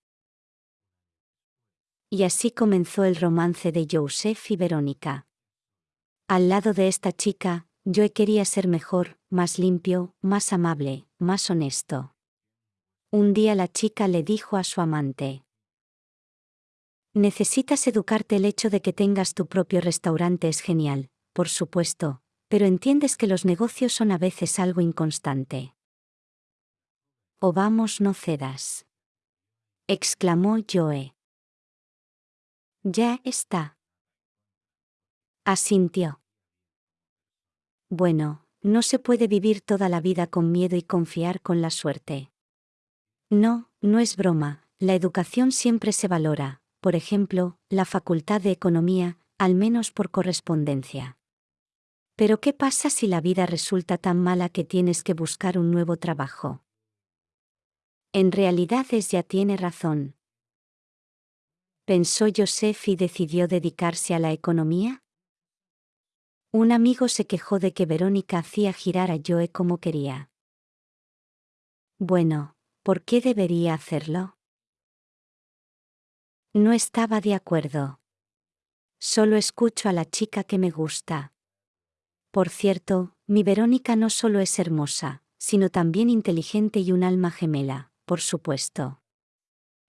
Y así comenzó el romance de Joseph y Verónica. Al lado de esta chica, yo quería ser mejor, más limpio, más amable, más honesto. Un día la chica le dijo a su amante. Necesitas educarte el hecho de que tengas tu propio restaurante es genial, por supuesto, pero entiendes que los negocios son a veces algo inconstante. O vamos, no cedas. exclamó Joe. Ya está. Asintió. Bueno, no se puede vivir toda la vida con miedo y confiar con la suerte. No, no es broma, la educación siempre se valora, por ejemplo, la facultad de economía, al menos por correspondencia. Pero ¿qué pasa si la vida resulta tan mala que tienes que buscar un nuevo trabajo? En realidad es ya tiene razón. ¿Pensó Joseph y decidió dedicarse a la economía? Un amigo se quejó de que Verónica hacía girar a Joe como quería. Bueno, ¿por qué debería hacerlo? No estaba de acuerdo. Solo escucho a la chica que me gusta. Por cierto, mi Verónica no solo es hermosa, sino también inteligente y un alma gemela, por supuesto.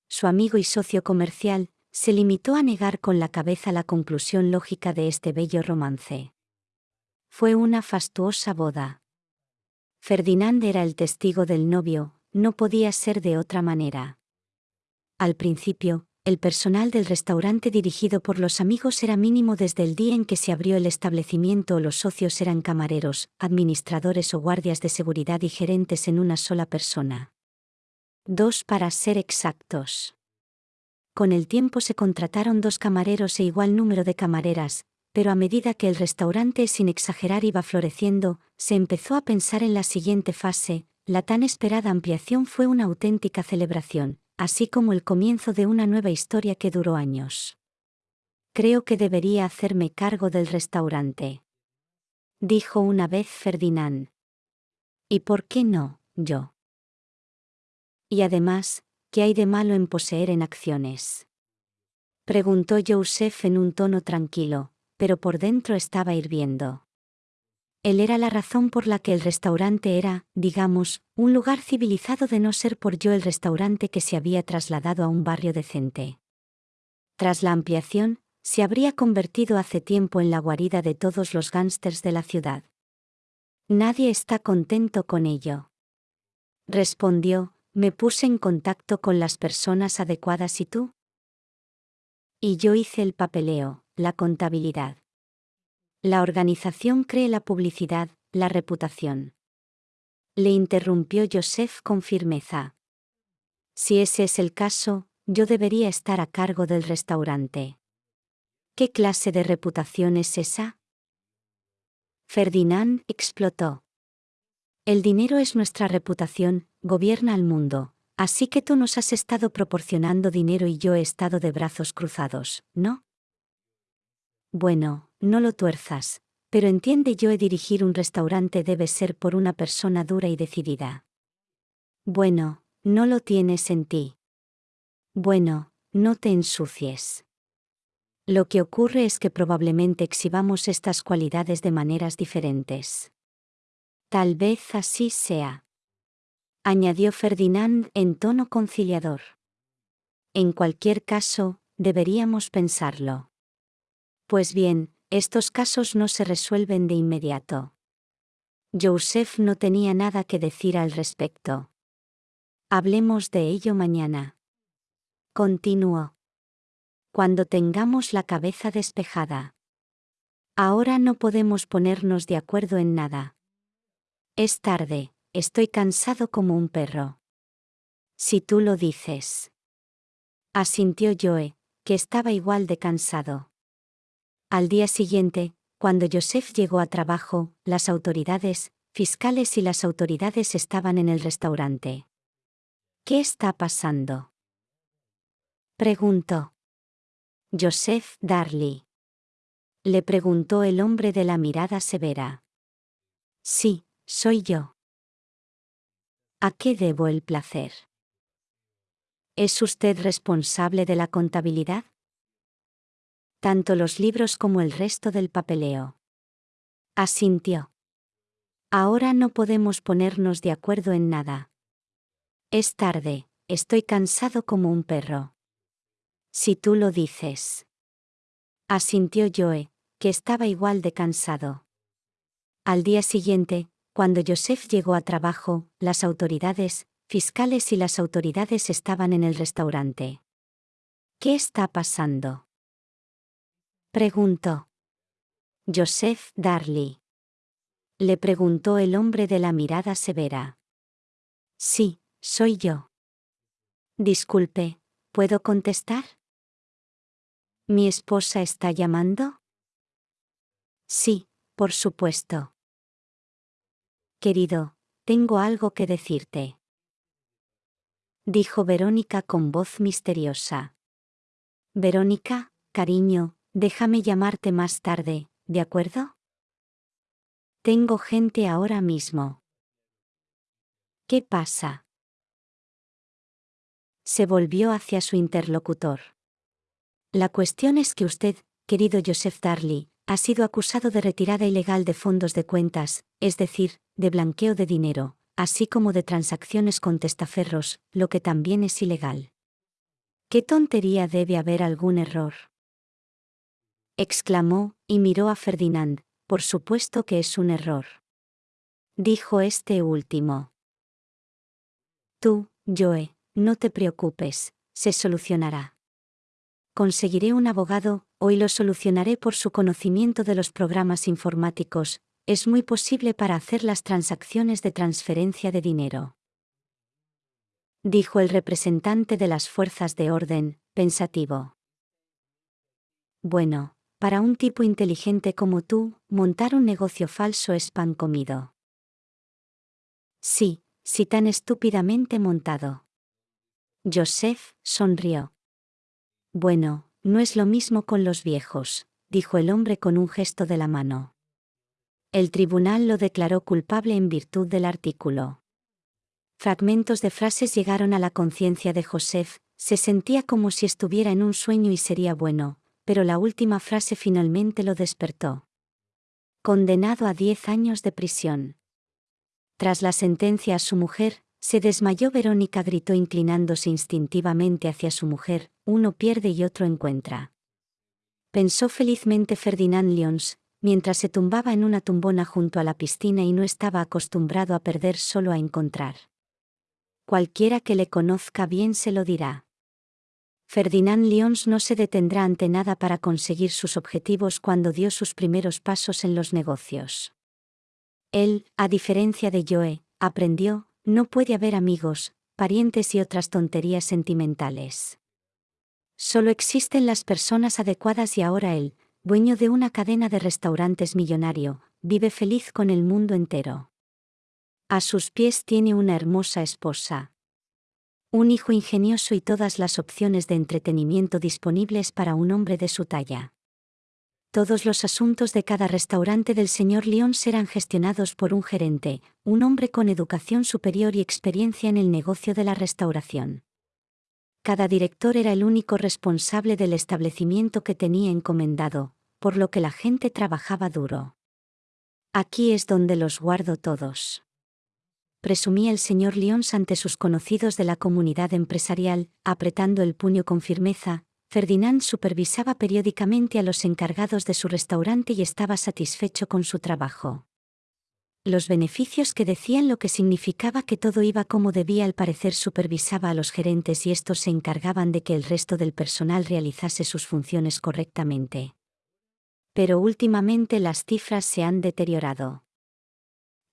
Su amigo y socio comercial, se limitó a negar con la cabeza la conclusión lógica de este bello romance. Fue una fastuosa boda. Ferdinand era el testigo del novio, no podía ser de otra manera. Al principio, el personal del restaurante dirigido por los amigos era mínimo desde el día en que se abrió el establecimiento los socios eran camareros, administradores o guardias de seguridad y gerentes en una sola persona. Dos para ser exactos. Con el tiempo se contrataron dos camareros e igual número de camareras, pero a medida que el restaurante sin exagerar iba floreciendo, se empezó a pensar en la siguiente fase, la tan esperada ampliación fue una auténtica celebración, así como el comienzo de una nueva historia que duró años. Creo que debería hacerme cargo del restaurante. Dijo una vez Ferdinand. ¿Y por qué no, yo? Y además, ¿qué hay de malo en poseer en acciones? Preguntó Joseph en un tono tranquilo, pero por dentro estaba hirviendo. Él era la razón por la que el restaurante era, digamos, un lugar civilizado de no ser por yo el restaurante que se había trasladado a un barrio decente. Tras la ampliación, se habría convertido hace tiempo en la guarida de todos los gángsters de la ciudad. Nadie está contento con ello. Respondió, me puse en contacto con las personas adecuadas y tú. Y yo hice el papeleo, la contabilidad. La organización cree la publicidad, la reputación. Le interrumpió Joseph con firmeza. Si ese es el caso, yo debería estar a cargo del restaurante. ¿Qué clase de reputación es esa? Ferdinand explotó. El dinero es nuestra reputación, gobierna el mundo, así que tú nos has estado proporcionando dinero y yo he estado de brazos cruzados, ¿no? Bueno, no lo tuerzas, pero entiende yo he dirigir un restaurante debe ser por una persona dura y decidida. Bueno, no lo tienes en ti. Bueno, no te ensucies. Lo que ocurre es que probablemente exhibamos estas cualidades de maneras diferentes. Tal vez así sea. Añadió Ferdinand en tono conciliador. En cualquier caso, deberíamos pensarlo. Pues bien, estos casos no se resuelven de inmediato. Joseph no tenía nada que decir al respecto. Hablemos de ello mañana. Continuó. Cuando tengamos la cabeza despejada. Ahora no podemos ponernos de acuerdo en nada. Es tarde, estoy cansado como un perro. Si tú lo dices. Asintió Joe, que estaba igual de cansado. Al día siguiente, cuando Joseph llegó a trabajo, las autoridades, fiscales y las autoridades estaban en el restaurante. ¿Qué está pasando? Preguntó. Joseph Darley. Le preguntó el hombre de la mirada severa. Sí, soy yo. ¿A qué debo el placer? ¿Es usted responsable de la contabilidad? Tanto los libros como el resto del papeleo. Asintió. Ahora no podemos ponernos de acuerdo en nada. Es tarde, estoy cansado como un perro. Si tú lo dices. Asintió Joe, que estaba igual de cansado. Al día siguiente, cuando Joseph llegó a trabajo, las autoridades, fiscales y las autoridades estaban en el restaurante. ¿Qué está pasando? Preguntó. Joseph Darley. Le preguntó el hombre de la mirada severa. Sí, soy yo. Disculpe, ¿puedo contestar? ¿Mi esposa está llamando? Sí, por supuesto. Querido, tengo algo que decirte. Dijo Verónica con voz misteriosa. Verónica, cariño, déjame llamarte más tarde, ¿de acuerdo? Tengo gente ahora mismo. ¿Qué pasa? Se volvió hacia su interlocutor. La cuestión es que usted, querido Joseph Darley, ha sido acusado de retirada ilegal de fondos de cuentas, es decir, de blanqueo de dinero, así como de transacciones con testaferros, lo que también es ilegal. ¿Qué tontería debe haber algún error? Exclamó, y miró a Ferdinand, por supuesto que es un error. Dijo este último. Tú, Joe, no te preocupes, se solucionará. Conseguiré un abogado, hoy lo solucionaré por su conocimiento de los programas informáticos, es muy posible para hacer las transacciones de transferencia de dinero. Dijo el representante de las fuerzas de orden, pensativo. Bueno, para un tipo inteligente como tú, montar un negocio falso es pan comido. Sí, sí tan estúpidamente montado. Joseph sonrió. Bueno, no es lo mismo con los viejos, dijo el hombre con un gesto de la mano. El tribunal lo declaró culpable en virtud del artículo. Fragmentos de frases llegaron a la conciencia de Joseph, se sentía como si estuviera en un sueño y sería bueno, pero la última frase finalmente lo despertó. Condenado a diez años de prisión. Tras la sentencia a su mujer, se desmayó Verónica gritó inclinándose instintivamente hacia su mujer, uno pierde y otro encuentra. Pensó felizmente Ferdinand Lyons, mientras se tumbaba en una tumbona junto a la piscina y no estaba acostumbrado a perder solo a encontrar. Cualquiera que le conozca bien se lo dirá. Ferdinand Lyons no se detendrá ante nada para conseguir sus objetivos cuando dio sus primeros pasos en los negocios. Él, a diferencia de Joe, aprendió, no puede haber amigos, parientes y otras tonterías sentimentales. Solo existen las personas adecuadas y ahora él, dueño de una cadena de restaurantes millonario, vive feliz con el mundo entero. A sus pies tiene una hermosa esposa. Un hijo ingenioso y todas las opciones de entretenimiento disponibles para un hombre de su talla. Todos los asuntos de cada restaurante del señor León serán gestionados por un gerente, un hombre con educación superior y experiencia en el negocio de la restauración. Cada director era el único responsable del establecimiento que tenía encomendado, por lo que la gente trabajaba duro. Aquí es donde los guardo todos. Presumía el señor Lyons ante sus conocidos de la comunidad empresarial, apretando el puño con firmeza, Ferdinand supervisaba periódicamente a los encargados de su restaurante y estaba satisfecho con su trabajo. Los beneficios que decían lo que significaba que todo iba como debía al parecer supervisaba a los gerentes y estos se encargaban de que el resto del personal realizase sus funciones correctamente pero últimamente las cifras se han deteriorado.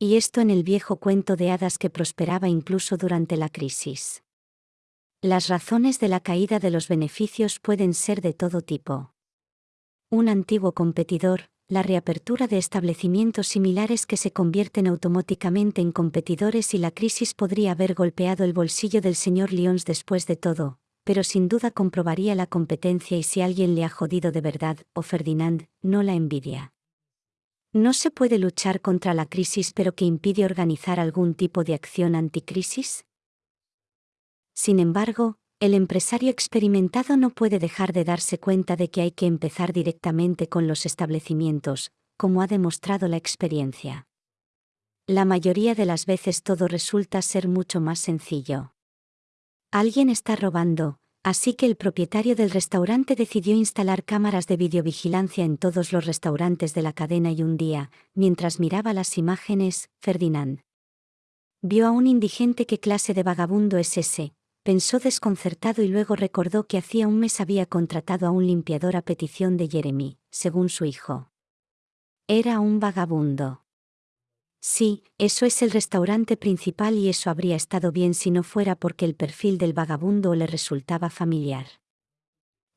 Y esto en el viejo cuento de hadas que prosperaba incluso durante la crisis. Las razones de la caída de los beneficios pueden ser de todo tipo. Un antiguo competidor, la reapertura de establecimientos similares que se convierten automáticamente en competidores y la crisis podría haber golpeado el bolsillo del señor Lyons después de todo, pero sin duda comprobaría la competencia y si alguien le ha jodido de verdad, o Ferdinand, no la envidia. No se puede luchar contra la crisis pero que impide organizar algún tipo de acción anticrisis. Sin embargo, el empresario experimentado no puede dejar de darse cuenta de que hay que empezar directamente con los establecimientos, como ha demostrado la experiencia. La mayoría de las veces todo resulta ser mucho más sencillo. Alguien está robando, así que el propietario del restaurante decidió instalar cámaras de videovigilancia en todos los restaurantes de la cadena y un día, mientras miraba las imágenes, Ferdinand Vio a un indigente qué clase de vagabundo es ese, pensó desconcertado y luego recordó que hacía un mes había contratado a un limpiador a petición de Jeremy, según su hijo. Era un vagabundo. Sí, eso es el restaurante principal y eso habría estado bien si no fuera porque el perfil del vagabundo le resultaba familiar.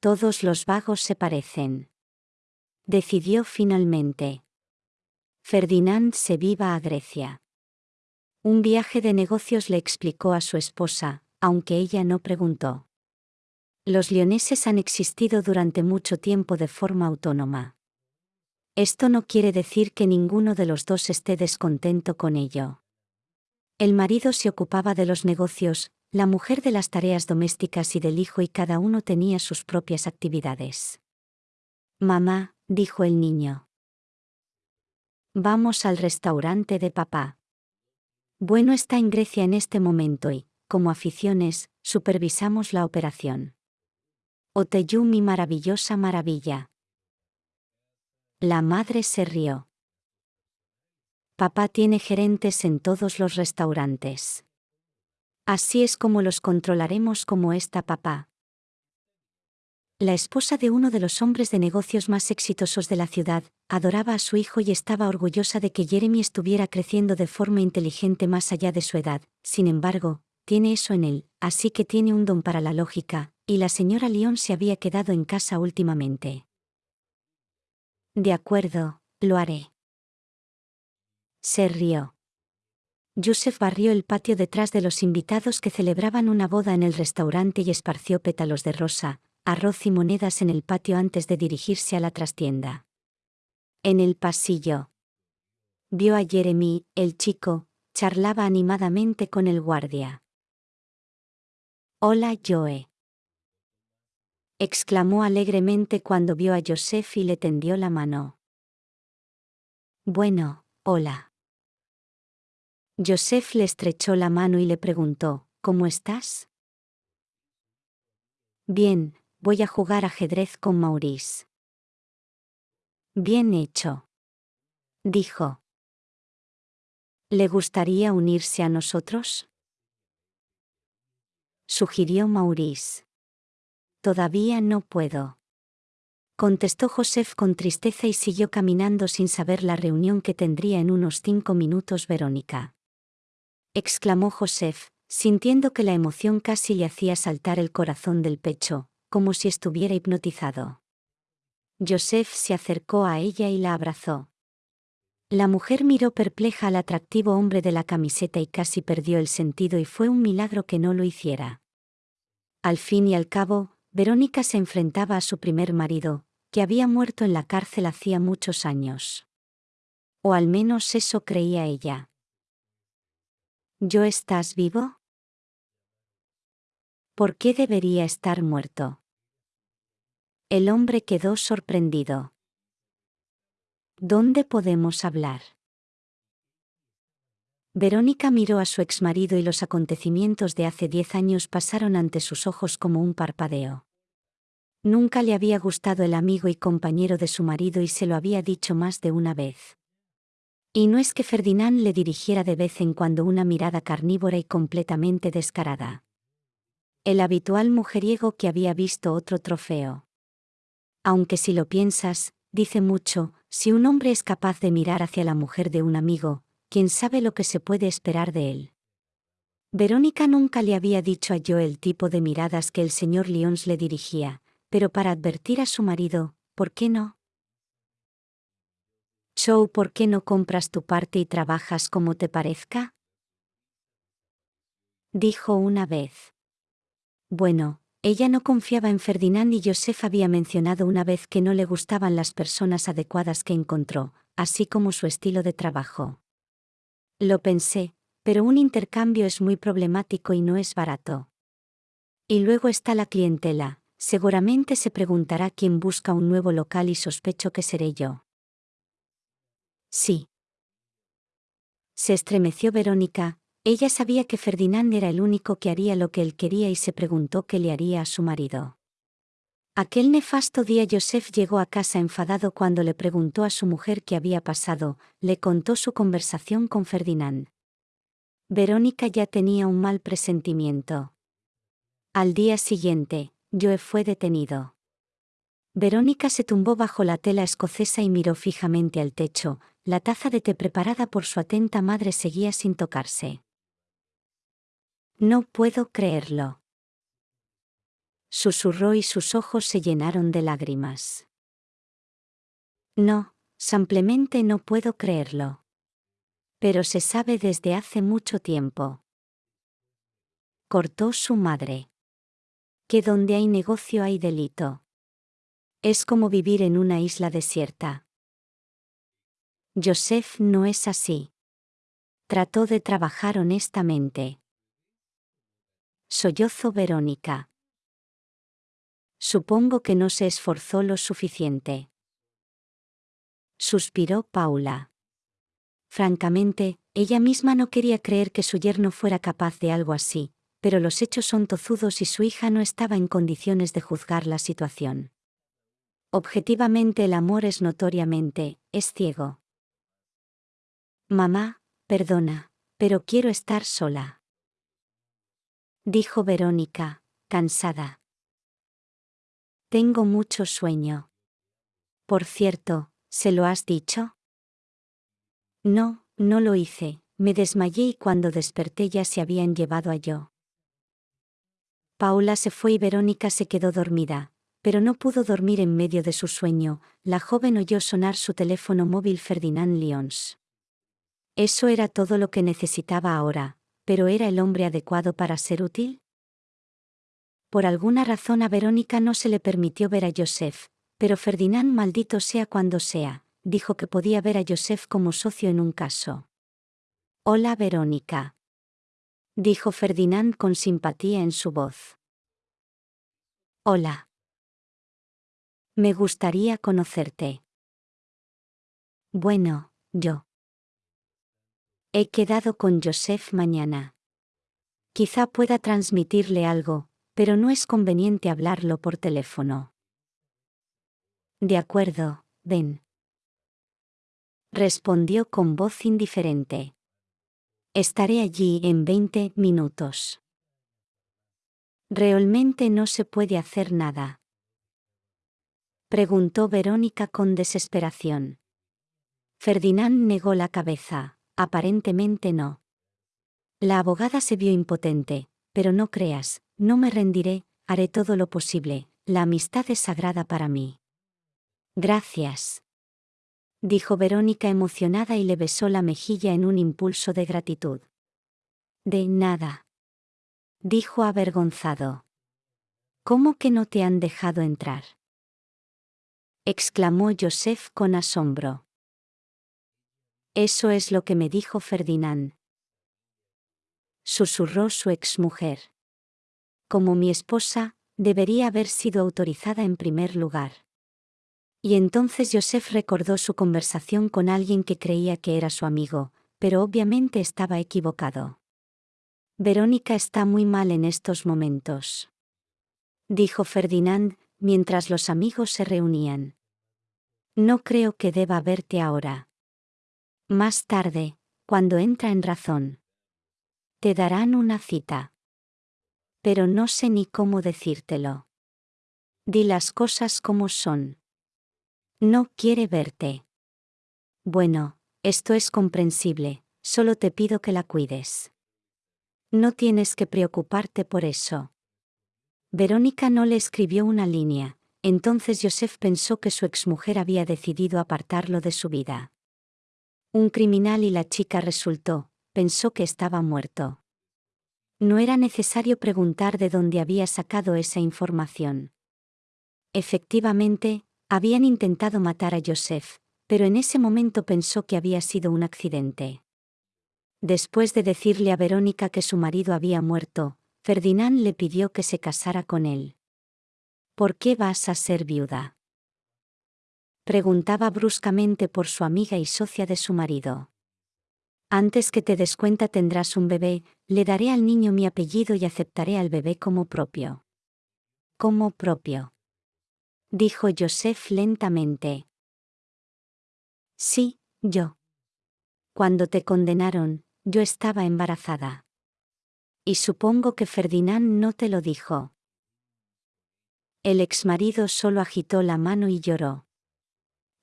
Todos los vagos se parecen. Decidió finalmente. Ferdinand se viva a Grecia. Un viaje de negocios le explicó a su esposa, aunque ella no preguntó. Los leoneses han existido durante mucho tiempo de forma autónoma. Esto no quiere decir que ninguno de los dos esté descontento con ello. El marido se ocupaba de los negocios, la mujer de las tareas domésticas y del hijo y cada uno tenía sus propias actividades. Mamá, dijo el niño. Vamos al restaurante de papá. Bueno está en Grecia en este momento y, como aficiones, supervisamos la operación. Oteyú mi maravillosa maravilla. La madre se rió. Papá tiene gerentes en todos los restaurantes. Así es como los controlaremos como está papá. La esposa de uno de los hombres de negocios más exitosos de la ciudad, adoraba a su hijo y estaba orgullosa de que Jeremy estuviera creciendo de forma inteligente más allá de su edad, sin embargo, tiene eso en él, así que tiene un don para la lógica, y la señora Lyon se había quedado en casa últimamente. De acuerdo, lo haré. Se rió. Joseph barrió el patio detrás de los invitados que celebraban una boda en el restaurante y esparció pétalos de rosa, arroz y monedas en el patio antes de dirigirse a la trastienda. En el pasillo. Vio a Jeremy, el chico, charlaba animadamente con el guardia. Hola Joe exclamó alegremente cuando vio a Joseph y le tendió la mano. Bueno, hola. Joseph le estrechó la mano y le preguntó, ¿Cómo estás? Bien, voy a jugar ajedrez con Maurice. Bien hecho. Dijo. ¿Le gustaría unirse a nosotros? Sugirió Maurice. Todavía no puedo. Contestó Joseph con tristeza y siguió caminando sin saber la reunión que tendría en unos cinco minutos Verónica. Exclamó Joseph, sintiendo que la emoción casi le hacía saltar el corazón del pecho, como si estuviera hipnotizado. Joseph se acercó a ella y la abrazó. La mujer miró perpleja al atractivo hombre de la camiseta y casi perdió el sentido y fue un milagro que no lo hiciera. Al fin y al cabo, Verónica se enfrentaba a su primer marido, que había muerto en la cárcel hacía muchos años. O al menos eso creía ella. ¿Yo estás vivo? ¿Por qué debería estar muerto? El hombre quedó sorprendido. ¿Dónde podemos hablar? Verónica miró a su exmarido y los acontecimientos de hace diez años pasaron ante sus ojos como un parpadeo. Nunca le había gustado el amigo y compañero de su marido y se lo había dicho más de una vez. Y no es que Ferdinand le dirigiera de vez en cuando una mirada carnívora y completamente descarada. El habitual mujeriego que había visto otro trofeo. Aunque si lo piensas, dice mucho, si un hombre es capaz de mirar hacia la mujer de un amigo, quién sabe lo que se puede esperar de él. Verónica nunca le había dicho a Joe el tipo de miradas que el señor Lyons le dirigía, pero para advertir a su marido, ¿por qué no? Joe, ¿por qué no compras tu parte y trabajas como te parezca? Dijo una vez. Bueno, ella no confiaba en Ferdinand y Joseph había mencionado una vez que no le gustaban las personas adecuadas que encontró, así como su estilo de trabajo. Lo pensé, pero un intercambio es muy problemático y no es barato. Y luego está la clientela, seguramente se preguntará quién busca un nuevo local y sospecho que seré yo. Sí. Se estremeció Verónica, ella sabía que Ferdinand era el único que haría lo que él quería y se preguntó qué le haría a su marido. Aquel nefasto día Joseph llegó a casa enfadado cuando le preguntó a su mujer qué había pasado, le contó su conversación con Ferdinand. Verónica ya tenía un mal presentimiento. Al día siguiente, Joe fue detenido. Verónica se tumbó bajo la tela escocesa y miró fijamente al techo, la taza de té preparada por su atenta madre seguía sin tocarse. No puedo creerlo. Susurró y sus ojos se llenaron de lágrimas. No, simplemente no puedo creerlo. Pero se sabe desde hace mucho tiempo. Cortó su madre. Que donde hay negocio hay delito. Es como vivir en una isla desierta. Joseph no es así. Trató de trabajar honestamente. Sollozo Verónica. Supongo que no se esforzó lo suficiente. Suspiró Paula. Francamente, ella misma no quería creer que su yerno fuera capaz de algo así, pero los hechos son tozudos y su hija no estaba en condiciones de juzgar la situación. Objetivamente el amor es notoriamente, es ciego. Mamá, perdona, pero quiero estar sola. Dijo Verónica, cansada. Tengo mucho sueño. Por cierto, ¿se lo has dicho? No, no lo hice, me desmayé y cuando desperté ya se habían llevado a yo. Paula se fue y Verónica se quedó dormida, pero no pudo dormir en medio de su sueño, la joven oyó sonar su teléfono móvil Ferdinand Lyons. Eso era todo lo que necesitaba ahora, pero ¿era el hombre adecuado para ser útil? Por alguna razón a Verónica no se le permitió ver a Joseph, pero Ferdinand maldito sea cuando sea, dijo que podía ver a Joseph como socio en un caso. Hola Verónica. Dijo Ferdinand con simpatía en su voz. Hola. Me gustaría conocerte. Bueno, yo. He quedado con Joseph mañana. Quizá pueda transmitirle algo, pero no es conveniente hablarlo por teléfono. De acuerdo, ven. Respondió con voz indiferente. Estaré allí en 20 minutos. Realmente no se puede hacer nada. Preguntó Verónica con desesperación. Ferdinand negó la cabeza, aparentemente no. La abogada se vio impotente, pero no creas, no me rendiré, haré todo lo posible, la amistad es sagrada para mí. Gracias. Dijo Verónica emocionada y le besó la mejilla en un impulso de gratitud. De nada. Dijo avergonzado. ¿Cómo que no te han dejado entrar? exclamó Joseph con asombro. Eso es lo que me dijo Ferdinand. Susurró su exmujer. Como mi esposa, debería haber sido autorizada en primer lugar. Y entonces Joseph recordó su conversación con alguien que creía que era su amigo, pero obviamente estaba equivocado. Verónica está muy mal en estos momentos. Dijo Ferdinand, mientras los amigos se reunían. No creo que deba verte ahora. Más tarde, cuando entra en razón. Te darán una cita. Pero no sé ni cómo decírtelo. Di las cosas como son. No quiere verte. Bueno, esto es comprensible, solo te pido que la cuides. No tienes que preocuparte por eso. Verónica no le escribió una línea, entonces Joseph pensó que su exmujer había decidido apartarlo de su vida. Un criminal y la chica resultó, pensó que estaba muerto. No era necesario preguntar de dónde había sacado esa información. Efectivamente, habían intentado matar a Joseph, pero en ese momento pensó que había sido un accidente. Después de decirle a Verónica que su marido había muerto, Ferdinand le pidió que se casara con él. ¿Por qué vas a ser viuda? Preguntaba bruscamente por su amiga y socia de su marido. Antes que te des cuenta tendrás un bebé, le daré al niño mi apellido y aceptaré al bebé como propio. Como propio. Dijo Joseph lentamente. Sí, yo. Cuando te condenaron, yo estaba embarazada. Y supongo que Ferdinand no te lo dijo. El exmarido solo agitó la mano y lloró.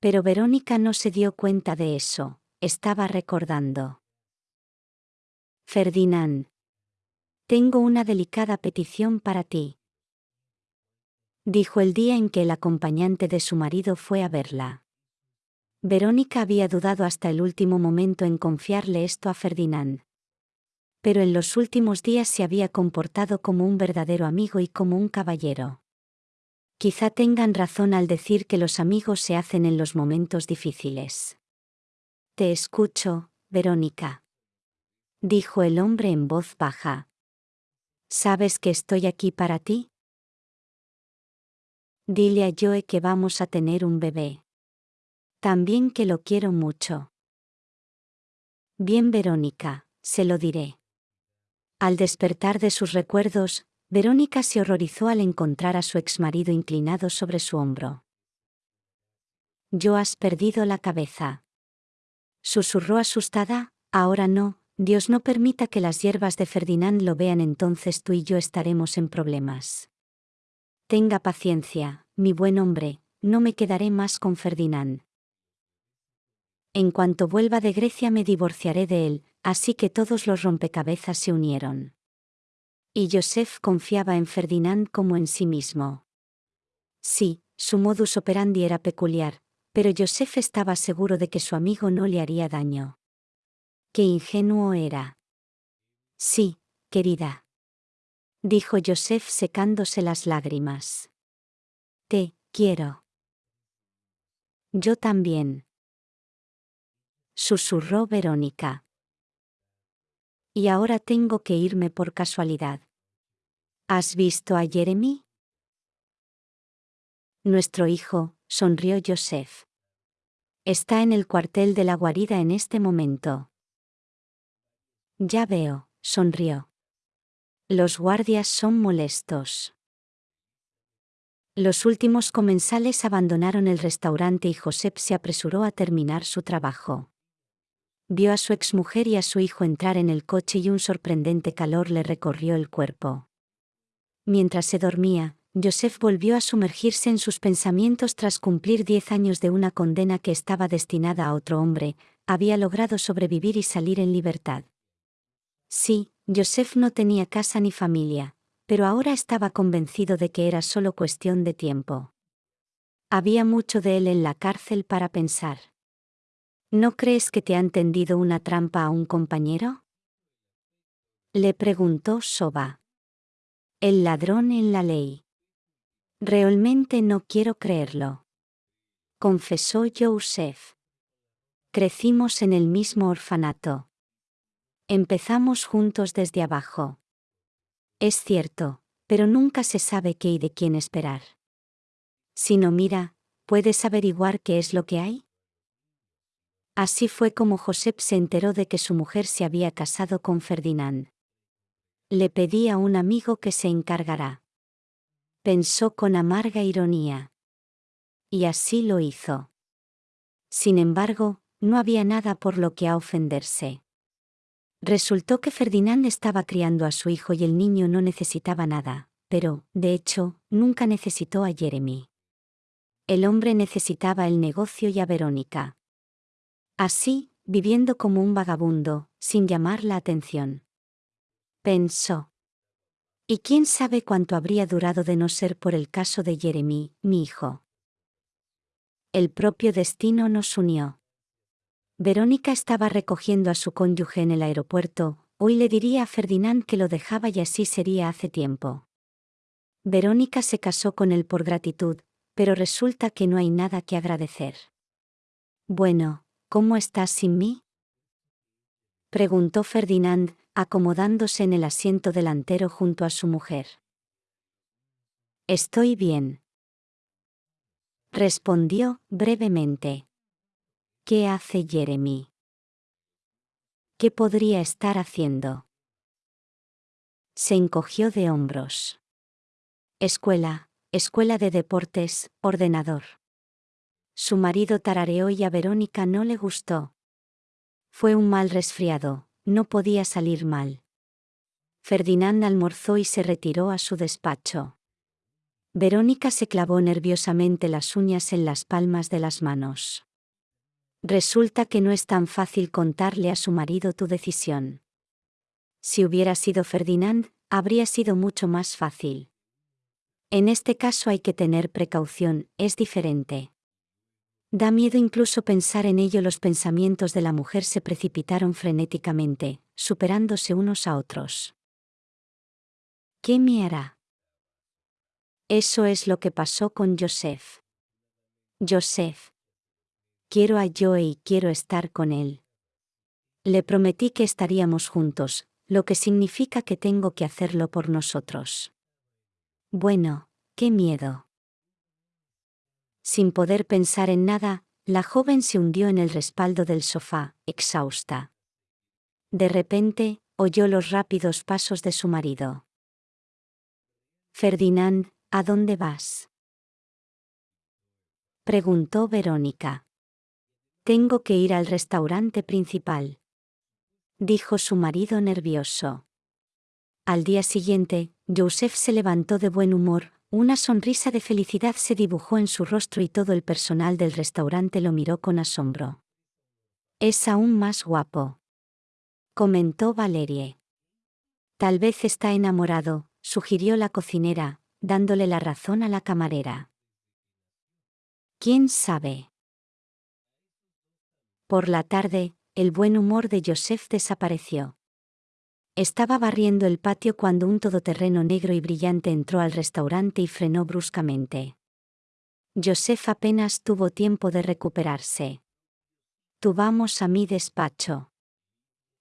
Pero Verónica no se dio cuenta de eso, estaba recordando. Ferdinand. Tengo una delicada petición para ti. Dijo el día en que el acompañante de su marido fue a verla. Verónica había dudado hasta el último momento en confiarle esto a Ferdinand. Pero en los últimos días se había comportado como un verdadero amigo y como un caballero. Quizá tengan razón al decir que los amigos se hacen en los momentos difíciles. Te escucho, Verónica. Dijo el hombre en voz baja. ¿Sabes que estoy aquí para ti? Dile a Joe que vamos a tener un bebé. También que lo quiero mucho. Bien, Verónica, se lo diré. Al despertar de sus recuerdos, Verónica se horrorizó al encontrar a su exmarido inclinado sobre su hombro. Yo has perdido la cabeza. Susurró asustada, ahora no, Dios no permita que las hierbas de Ferdinand lo vean entonces tú y yo estaremos en problemas. Tenga paciencia, mi buen hombre, no me quedaré más con Ferdinand. En cuanto vuelva de Grecia me divorciaré de él, así que todos los rompecabezas se unieron. Y Joseph confiaba en Ferdinand como en sí mismo. Sí, su modus operandi era peculiar, pero Joseph estaba seguro de que su amigo no le haría daño. Qué ingenuo era. Sí, querida. Dijo Joseph secándose las lágrimas. Te, quiero. Yo también susurró Verónica. Y ahora tengo que irme por casualidad. ¿Has visto a Jeremy? Nuestro hijo, sonrió Joseph. Está en el cuartel de la guarida en este momento. Ya veo, sonrió. Los guardias son molestos. Los últimos comensales abandonaron el restaurante y Joseph se apresuró a terminar su trabajo. Vio a su exmujer y a su hijo entrar en el coche y un sorprendente calor le recorrió el cuerpo. Mientras se dormía, Joseph volvió a sumergirse en sus pensamientos tras cumplir diez años de una condena que estaba destinada a otro hombre, había logrado sobrevivir y salir en libertad. Sí, Joseph no tenía casa ni familia, pero ahora estaba convencido de que era solo cuestión de tiempo. Había mucho de él en la cárcel para pensar. ¿No crees que te han tendido una trampa a un compañero? Le preguntó Soba. El ladrón en la ley. Realmente no quiero creerlo. Confesó Joseph. Crecimos en el mismo orfanato. Empezamos juntos desde abajo. Es cierto, pero nunca se sabe qué y de quién esperar. Si no mira, ¿puedes averiguar qué es lo que hay? Así fue como Josep se enteró de que su mujer se había casado con Ferdinand. Le pedí a un amigo que se encargará. Pensó con amarga ironía. Y así lo hizo. Sin embargo, no había nada por lo que a ofenderse. Resultó que Ferdinand estaba criando a su hijo y el niño no necesitaba nada, pero, de hecho, nunca necesitó a Jeremy. El hombre necesitaba el negocio y a Verónica. Así, viviendo como un vagabundo, sin llamar la atención. Pensó. ¿Y quién sabe cuánto habría durado de no ser por el caso de Jeremy, mi hijo? El propio destino nos unió. Verónica estaba recogiendo a su cónyuge en el aeropuerto, hoy le diría a Ferdinand que lo dejaba y así sería hace tiempo. Verónica se casó con él por gratitud, pero resulta que no hay nada que agradecer. Bueno, ¿Cómo estás sin mí? preguntó Ferdinand, acomodándose en el asiento delantero junto a su mujer. Estoy bien. Respondió, brevemente. ¿Qué hace Jeremy? ¿Qué podría estar haciendo? Se encogió de hombros. Escuela, escuela de deportes, ordenador. Su marido tarareó y a Verónica no le gustó. Fue un mal resfriado, no podía salir mal. Ferdinand almorzó y se retiró a su despacho. Verónica se clavó nerviosamente las uñas en las palmas de las manos. Resulta que no es tan fácil contarle a su marido tu decisión. Si hubiera sido Ferdinand, habría sido mucho más fácil. En este caso hay que tener precaución, es diferente. Da miedo incluso pensar en ello. Los pensamientos de la mujer se precipitaron frenéticamente, superándose unos a otros. ¿Qué me hará? Eso es lo que pasó con Joseph. Joseph. Quiero a Joe y quiero estar con él. Le prometí que estaríamos juntos, lo que significa que tengo que hacerlo por nosotros. Bueno, qué miedo. Sin poder pensar en nada, la joven se hundió en el respaldo del sofá, exhausta. De repente, oyó los rápidos pasos de su marido. Ferdinand, ¿a dónde vas? Preguntó Verónica. Tengo que ir al restaurante principal. Dijo su marido nervioso. Al día siguiente, Joseph se levantó de buen humor, una sonrisa de felicidad se dibujó en su rostro y todo el personal del restaurante lo miró con asombro. Es aún más guapo. Comentó Valerie. Tal vez está enamorado, sugirió la cocinera, dándole la razón a la camarera. ¿Quién sabe? Por la tarde, el buen humor de Joseph desapareció. Estaba barriendo el patio cuando un todoterreno negro y brillante entró al restaurante y frenó bruscamente. Joseph apenas tuvo tiempo de recuperarse. Tú vamos a mi despacho.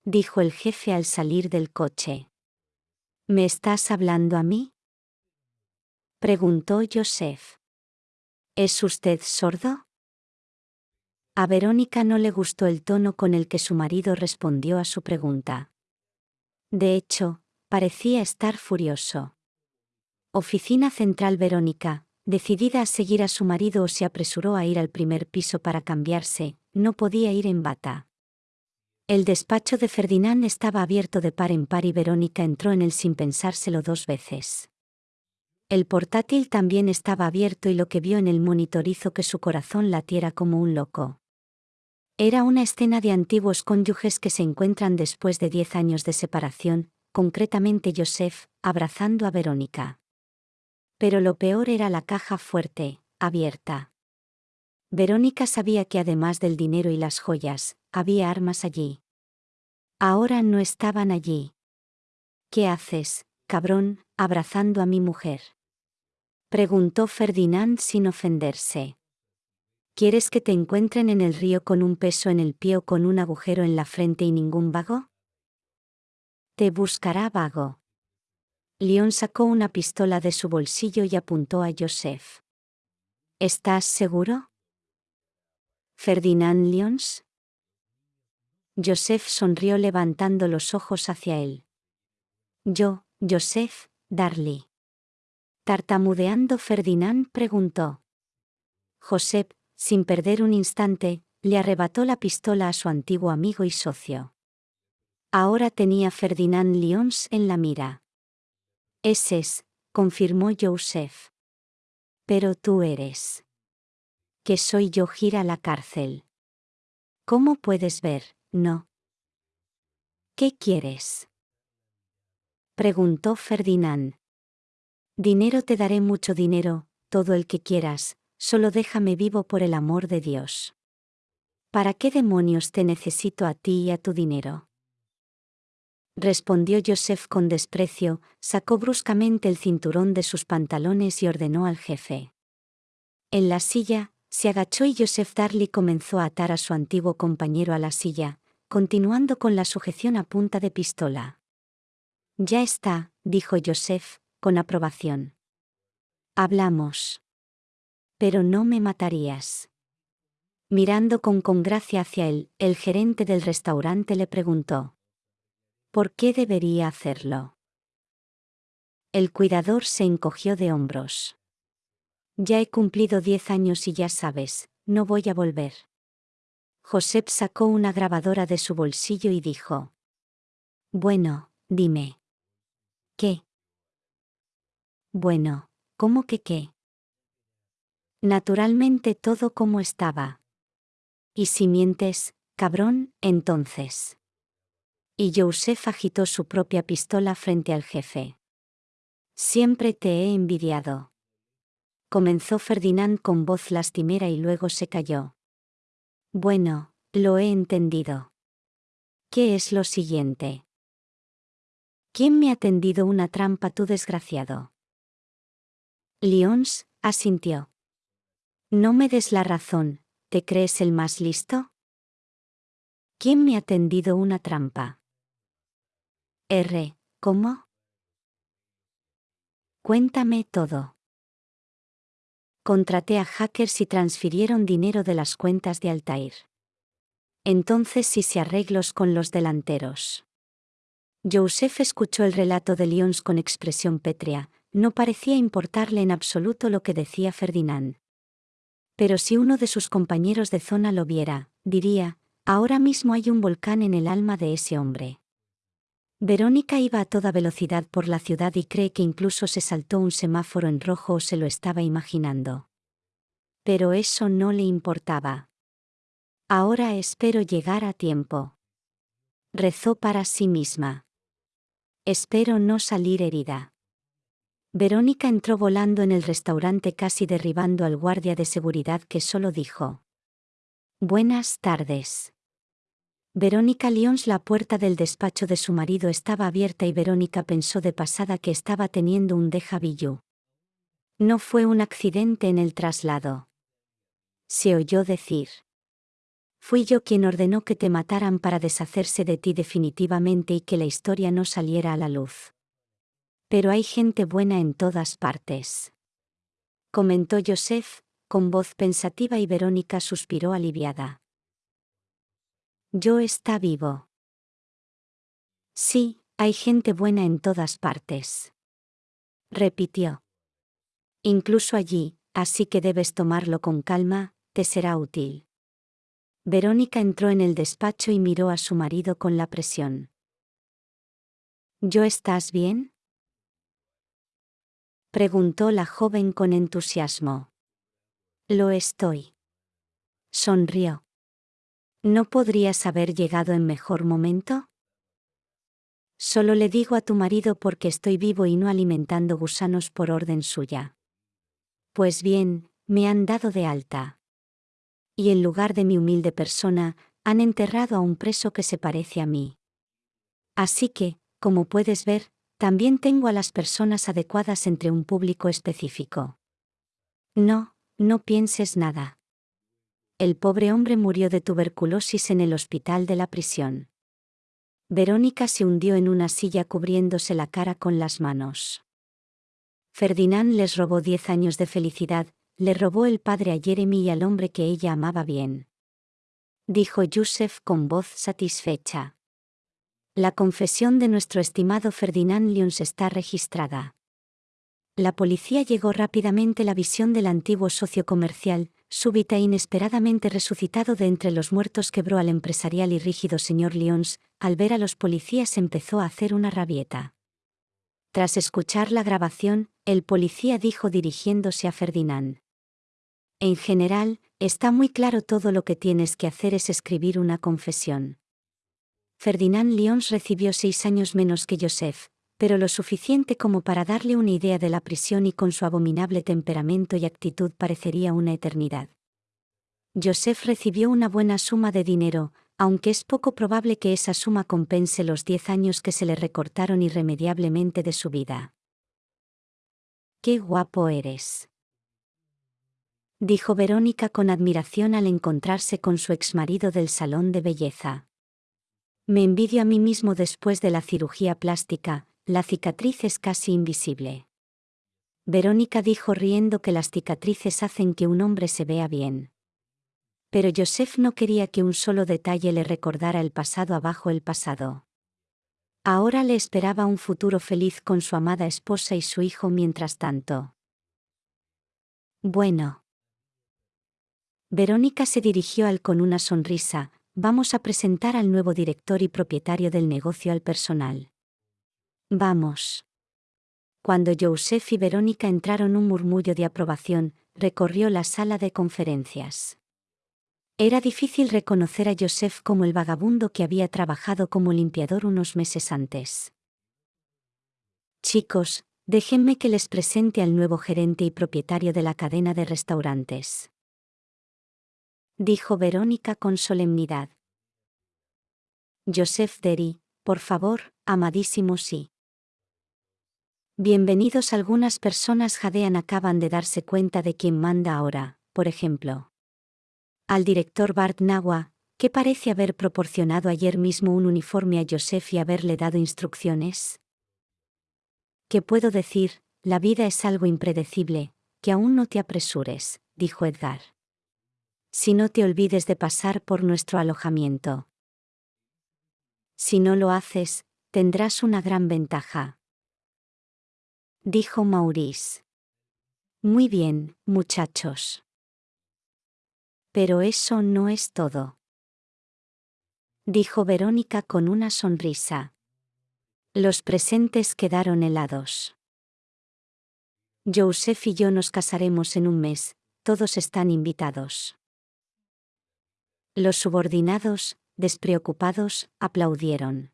Dijo el jefe al salir del coche. ¿Me estás hablando a mí? Preguntó Joseph. ¿Es usted sordo? A Verónica no le gustó el tono con el que su marido respondió a su pregunta. De hecho, parecía estar furioso. Oficina Central Verónica, decidida a seguir a su marido, se apresuró a ir al primer piso para cambiarse, no podía ir en bata. El despacho de Ferdinand estaba abierto de par en par y Verónica entró en él sin pensárselo dos veces. El portátil también estaba abierto y lo que vio en el monitor hizo que su corazón latiera como un loco. Era una escena de antiguos cónyuges que se encuentran después de diez años de separación, concretamente Joseph, abrazando a Verónica. Pero lo peor era la caja fuerte, abierta. Verónica sabía que además del dinero y las joyas, había armas allí. Ahora no estaban allí. ¿Qué haces, cabrón, abrazando a mi mujer? Preguntó Ferdinand sin ofenderse. ¿Quieres que te encuentren en el río con un peso en el pie o con un agujero en la frente y ningún vago? Te buscará vago. León sacó una pistola de su bolsillo y apuntó a Joseph. ¿Estás seguro? Ferdinand Lyons. Joseph sonrió levantando los ojos hacia él. Yo, Joseph, Darly. Tartamudeando Ferdinand preguntó. Joseph, sin perder un instante, le arrebató la pistola a su antiguo amigo y socio. Ahora tenía Ferdinand Lyons en la mira. Ese es, confirmó Joseph. Pero tú eres. Que soy yo gira la cárcel. ¿Cómo puedes ver, no? ¿Qué quieres? Preguntó Ferdinand. Dinero te daré mucho dinero, todo el que quieras, solo déjame vivo por el amor de Dios. ¿Para qué demonios te necesito a ti y a tu dinero? Respondió Joseph con desprecio, sacó bruscamente el cinturón de sus pantalones y ordenó al jefe. En la silla, se agachó y Joseph Darley comenzó a atar a su antiguo compañero a la silla, continuando con la sujeción a punta de pistola. Ya está, dijo Joseph, con aprobación. Hablamos. Pero no me matarías. Mirando con congracia hacia él, el gerente del restaurante le preguntó. ¿Por qué debería hacerlo? El cuidador se encogió de hombros. Ya he cumplido diez años y ya sabes, no voy a volver. Josep sacó una grabadora de su bolsillo y dijo. Bueno, dime. ¿Qué? Bueno, ¿cómo que qué? Naturalmente todo como estaba. Y si mientes, cabrón, entonces. Y Joseph agitó su propia pistola frente al jefe. Siempre te he envidiado. Comenzó Ferdinand con voz lastimera y luego se calló. Bueno, lo he entendido. ¿Qué es lo siguiente? ¿Quién me ha tendido una trampa tú desgraciado? Lyons, asintió. No me des la razón, ¿te crees el más listo? ¿Quién me ha tendido una trampa? R. ¿Cómo? Cuéntame todo. Contraté a hackers y transfirieron dinero de las cuentas de Altair. Entonces hice arreglos con los delanteros. Joseph escuchó el relato de Lyons con expresión pétrea, no parecía importarle en absoluto lo que decía Ferdinand. Pero si uno de sus compañeros de zona lo viera, diría, ahora mismo hay un volcán en el alma de ese hombre. Verónica iba a toda velocidad por la ciudad y cree que incluso se saltó un semáforo en rojo o se lo estaba imaginando. Pero eso no le importaba. Ahora espero llegar a tiempo. Rezó para sí misma. Espero no salir herida. Verónica entró volando en el restaurante casi derribando al guardia de seguridad que solo dijo. Buenas tardes. Verónica Lyons la puerta del despacho de su marido estaba abierta y Verónica pensó de pasada que estaba teniendo un déjà vu. No fue un accidente en el traslado. Se oyó decir. Fui yo quien ordenó que te mataran para deshacerse de ti definitivamente y que la historia no saliera a la luz. Pero hay gente buena en todas partes. Comentó Joseph, con voz pensativa y Verónica suspiró aliviada. Yo está vivo. Sí, hay gente buena en todas partes. Repitió. Incluso allí, así que debes tomarlo con calma, te será útil. Verónica entró en el despacho y miró a su marido con la presión. ¿Yo estás bien? Preguntó la joven con entusiasmo. Lo estoy. Sonrió. ¿No podrías haber llegado en mejor momento? Solo le digo a tu marido porque estoy vivo y no alimentando gusanos por orden suya. Pues bien, me han dado de alta y en lugar de mi humilde persona, han enterrado a un preso que se parece a mí. Así que, como puedes ver, también tengo a las personas adecuadas entre un público específico. No, no pienses nada. El pobre hombre murió de tuberculosis en el hospital de la prisión. Verónica se hundió en una silla cubriéndose la cara con las manos. Ferdinand les robó diez años de felicidad, le robó el padre a Jeremy y al hombre que ella amaba bien. Dijo Joseph con voz satisfecha. La confesión de nuestro estimado Ferdinand Lyons está registrada. La policía llegó rápidamente la visión del antiguo socio comercial, súbita e inesperadamente resucitado de entre los muertos quebró al empresarial y rígido señor Lyons, al ver a los policías empezó a hacer una rabieta. Tras escuchar la grabación, el policía dijo dirigiéndose a Ferdinand. En general, está muy claro todo lo que tienes que hacer es escribir una confesión. Ferdinand Lyons recibió seis años menos que Joseph, pero lo suficiente como para darle una idea de la prisión y con su abominable temperamento y actitud parecería una eternidad. Joseph recibió una buena suma de dinero, aunque es poco probable que esa suma compense los diez años que se le recortaron irremediablemente de su vida. ¡Qué guapo eres! dijo Verónica con admiración al encontrarse con su exmarido del salón de belleza. Me envidio a mí mismo después de la cirugía plástica, la cicatriz es casi invisible. Verónica dijo riendo que las cicatrices hacen que un hombre se vea bien. Pero Joseph no quería que un solo detalle le recordara el pasado abajo el pasado. Ahora le esperaba un futuro feliz con su amada esposa y su hijo mientras tanto. Bueno. Verónica se dirigió al con una sonrisa, vamos a presentar al nuevo director y propietario del negocio al personal. Vamos. Cuando Joseph y Verónica entraron un murmullo de aprobación, recorrió la sala de conferencias. Era difícil reconocer a Joseph como el vagabundo que había trabajado como limpiador unos meses antes. Chicos, déjenme que les presente al nuevo gerente y propietario de la cadena de restaurantes. Dijo Verónica con solemnidad. Joseph Derry, por favor, amadísimo sí. Bienvenidos algunas personas jadean acaban de darse cuenta de quién manda ahora, por ejemplo al director Bart Nawa, que parece haber proporcionado ayer mismo un uniforme a Joseph y haberle dado instrucciones? ¿Qué puedo decir? La vida es algo impredecible, que aún no te apresures, dijo Edgar. Si no te olvides de pasar por nuestro alojamiento. Si no lo haces, tendrás una gran ventaja. Dijo Maurice. Muy bien, muchachos. Pero eso no es todo. Dijo Verónica con una sonrisa. Los presentes quedaron helados. Joseph y yo nos casaremos en un mes, todos están invitados. Los subordinados, despreocupados, aplaudieron.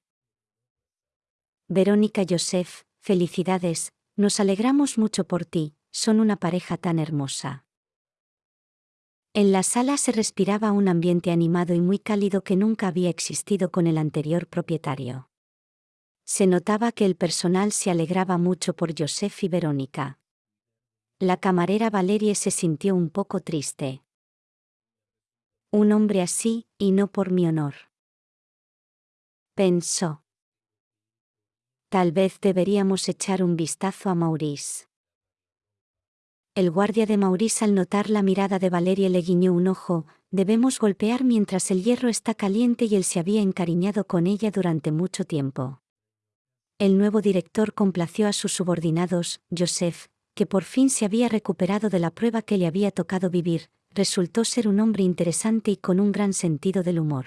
Verónica Joseph, felicidades, nos alegramos mucho por ti, son una pareja tan hermosa. En la sala se respiraba un ambiente animado y muy cálido que nunca había existido con el anterior propietario. Se notaba que el personal se alegraba mucho por Joseph y Verónica. La camarera Valerie se sintió un poco triste. Un hombre así, y no por mi honor. Pensó. Tal vez deberíamos echar un vistazo a Maurice. El guardia de Maurice al notar la mirada de Valeria le guiñó un ojo, debemos golpear mientras el hierro está caliente y él se había encariñado con ella durante mucho tiempo. El nuevo director complació a sus subordinados, Joseph, que por fin se había recuperado de la prueba que le había tocado vivir, resultó ser un hombre interesante y con un gran sentido del humor.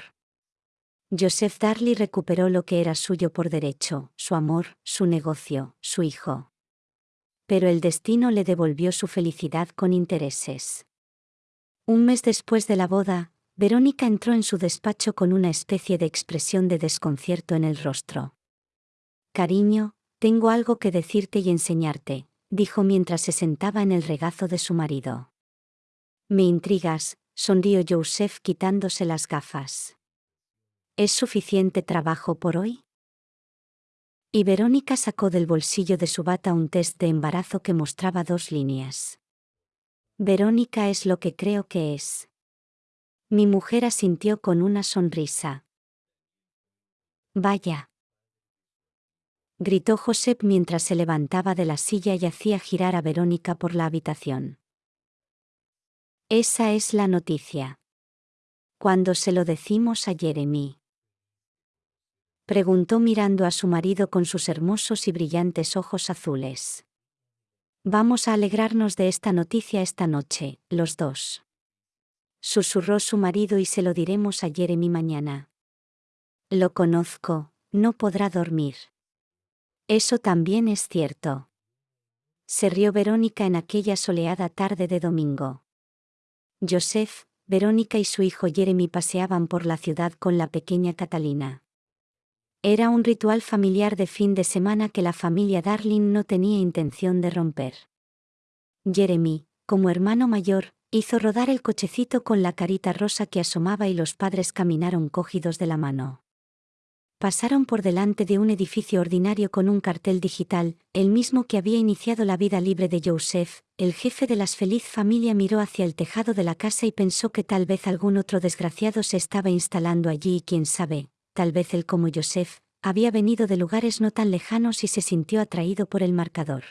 Joseph Darley recuperó lo que era suyo por derecho, su amor, su negocio, su hijo pero el destino le devolvió su felicidad con intereses. Un mes después de la boda, Verónica entró en su despacho con una especie de expresión de desconcierto en el rostro. Cariño, tengo algo que decirte y enseñarte, dijo mientras se sentaba en el regazo de su marido. Me intrigas, sonrió Joseph quitándose las gafas. ¿Es suficiente trabajo por hoy? Y Verónica sacó del bolsillo de su bata un test de embarazo que mostraba dos líneas. Verónica es lo que creo que es. Mi mujer asintió con una sonrisa. Vaya. Gritó Josep mientras se levantaba de la silla y hacía girar a Verónica por la habitación. Esa es la noticia. Cuando se lo decimos a Jeremy preguntó mirando a su marido con sus hermosos y brillantes ojos azules. Vamos a alegrarnos de esta noticia esta noche, los dos. Susurró su marido y se lo diremos a Jeremy mañana. Lo conozco, no podrá dormir. Eso también es cierto. Se rió Verónica en aquella soleada tarde de domingo. Joseph, Verónica y su hijo Jeremy paseaban por la ciudad con la pequeña Catalina. Era un ritual familiar de fin de semana que la familia Darling no tenía intención de romper. Jeremy, como hermano mayor, hizo rodar el cochecito con la carita rosa que asomaba y los padres caminaron cogidos de la mano. Pasaron por delante de un edificio ordinario con un cartel digital, el mismo que había iniciado la vida libre de Joseph, el jefe de las feliz familia miró hacia el tejado de la casa y pensó que tal vez algún otro desgraciado se estaba instalando allí y quién sabe, tal vez él como Joseph, había venido de lugares no tan lejanos y se sintió atraído por el marcador.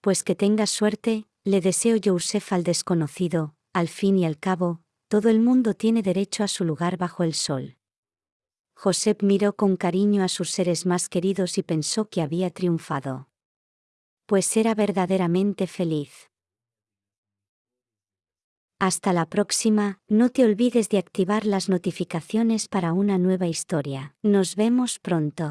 Pues que tengas suerte, le deseo Joseph al desconocido, al fin y al cabo, todo el mundo tiene derecho a su lugar bajo el sol. Joseph miró con cariño a sus seres más queridos y pensó que había triunfado. Pues era verdaderamente feliz. Hasta la próxima, no te olvides de activar las notificaciones para una nueva historia. Nos vemos pronto.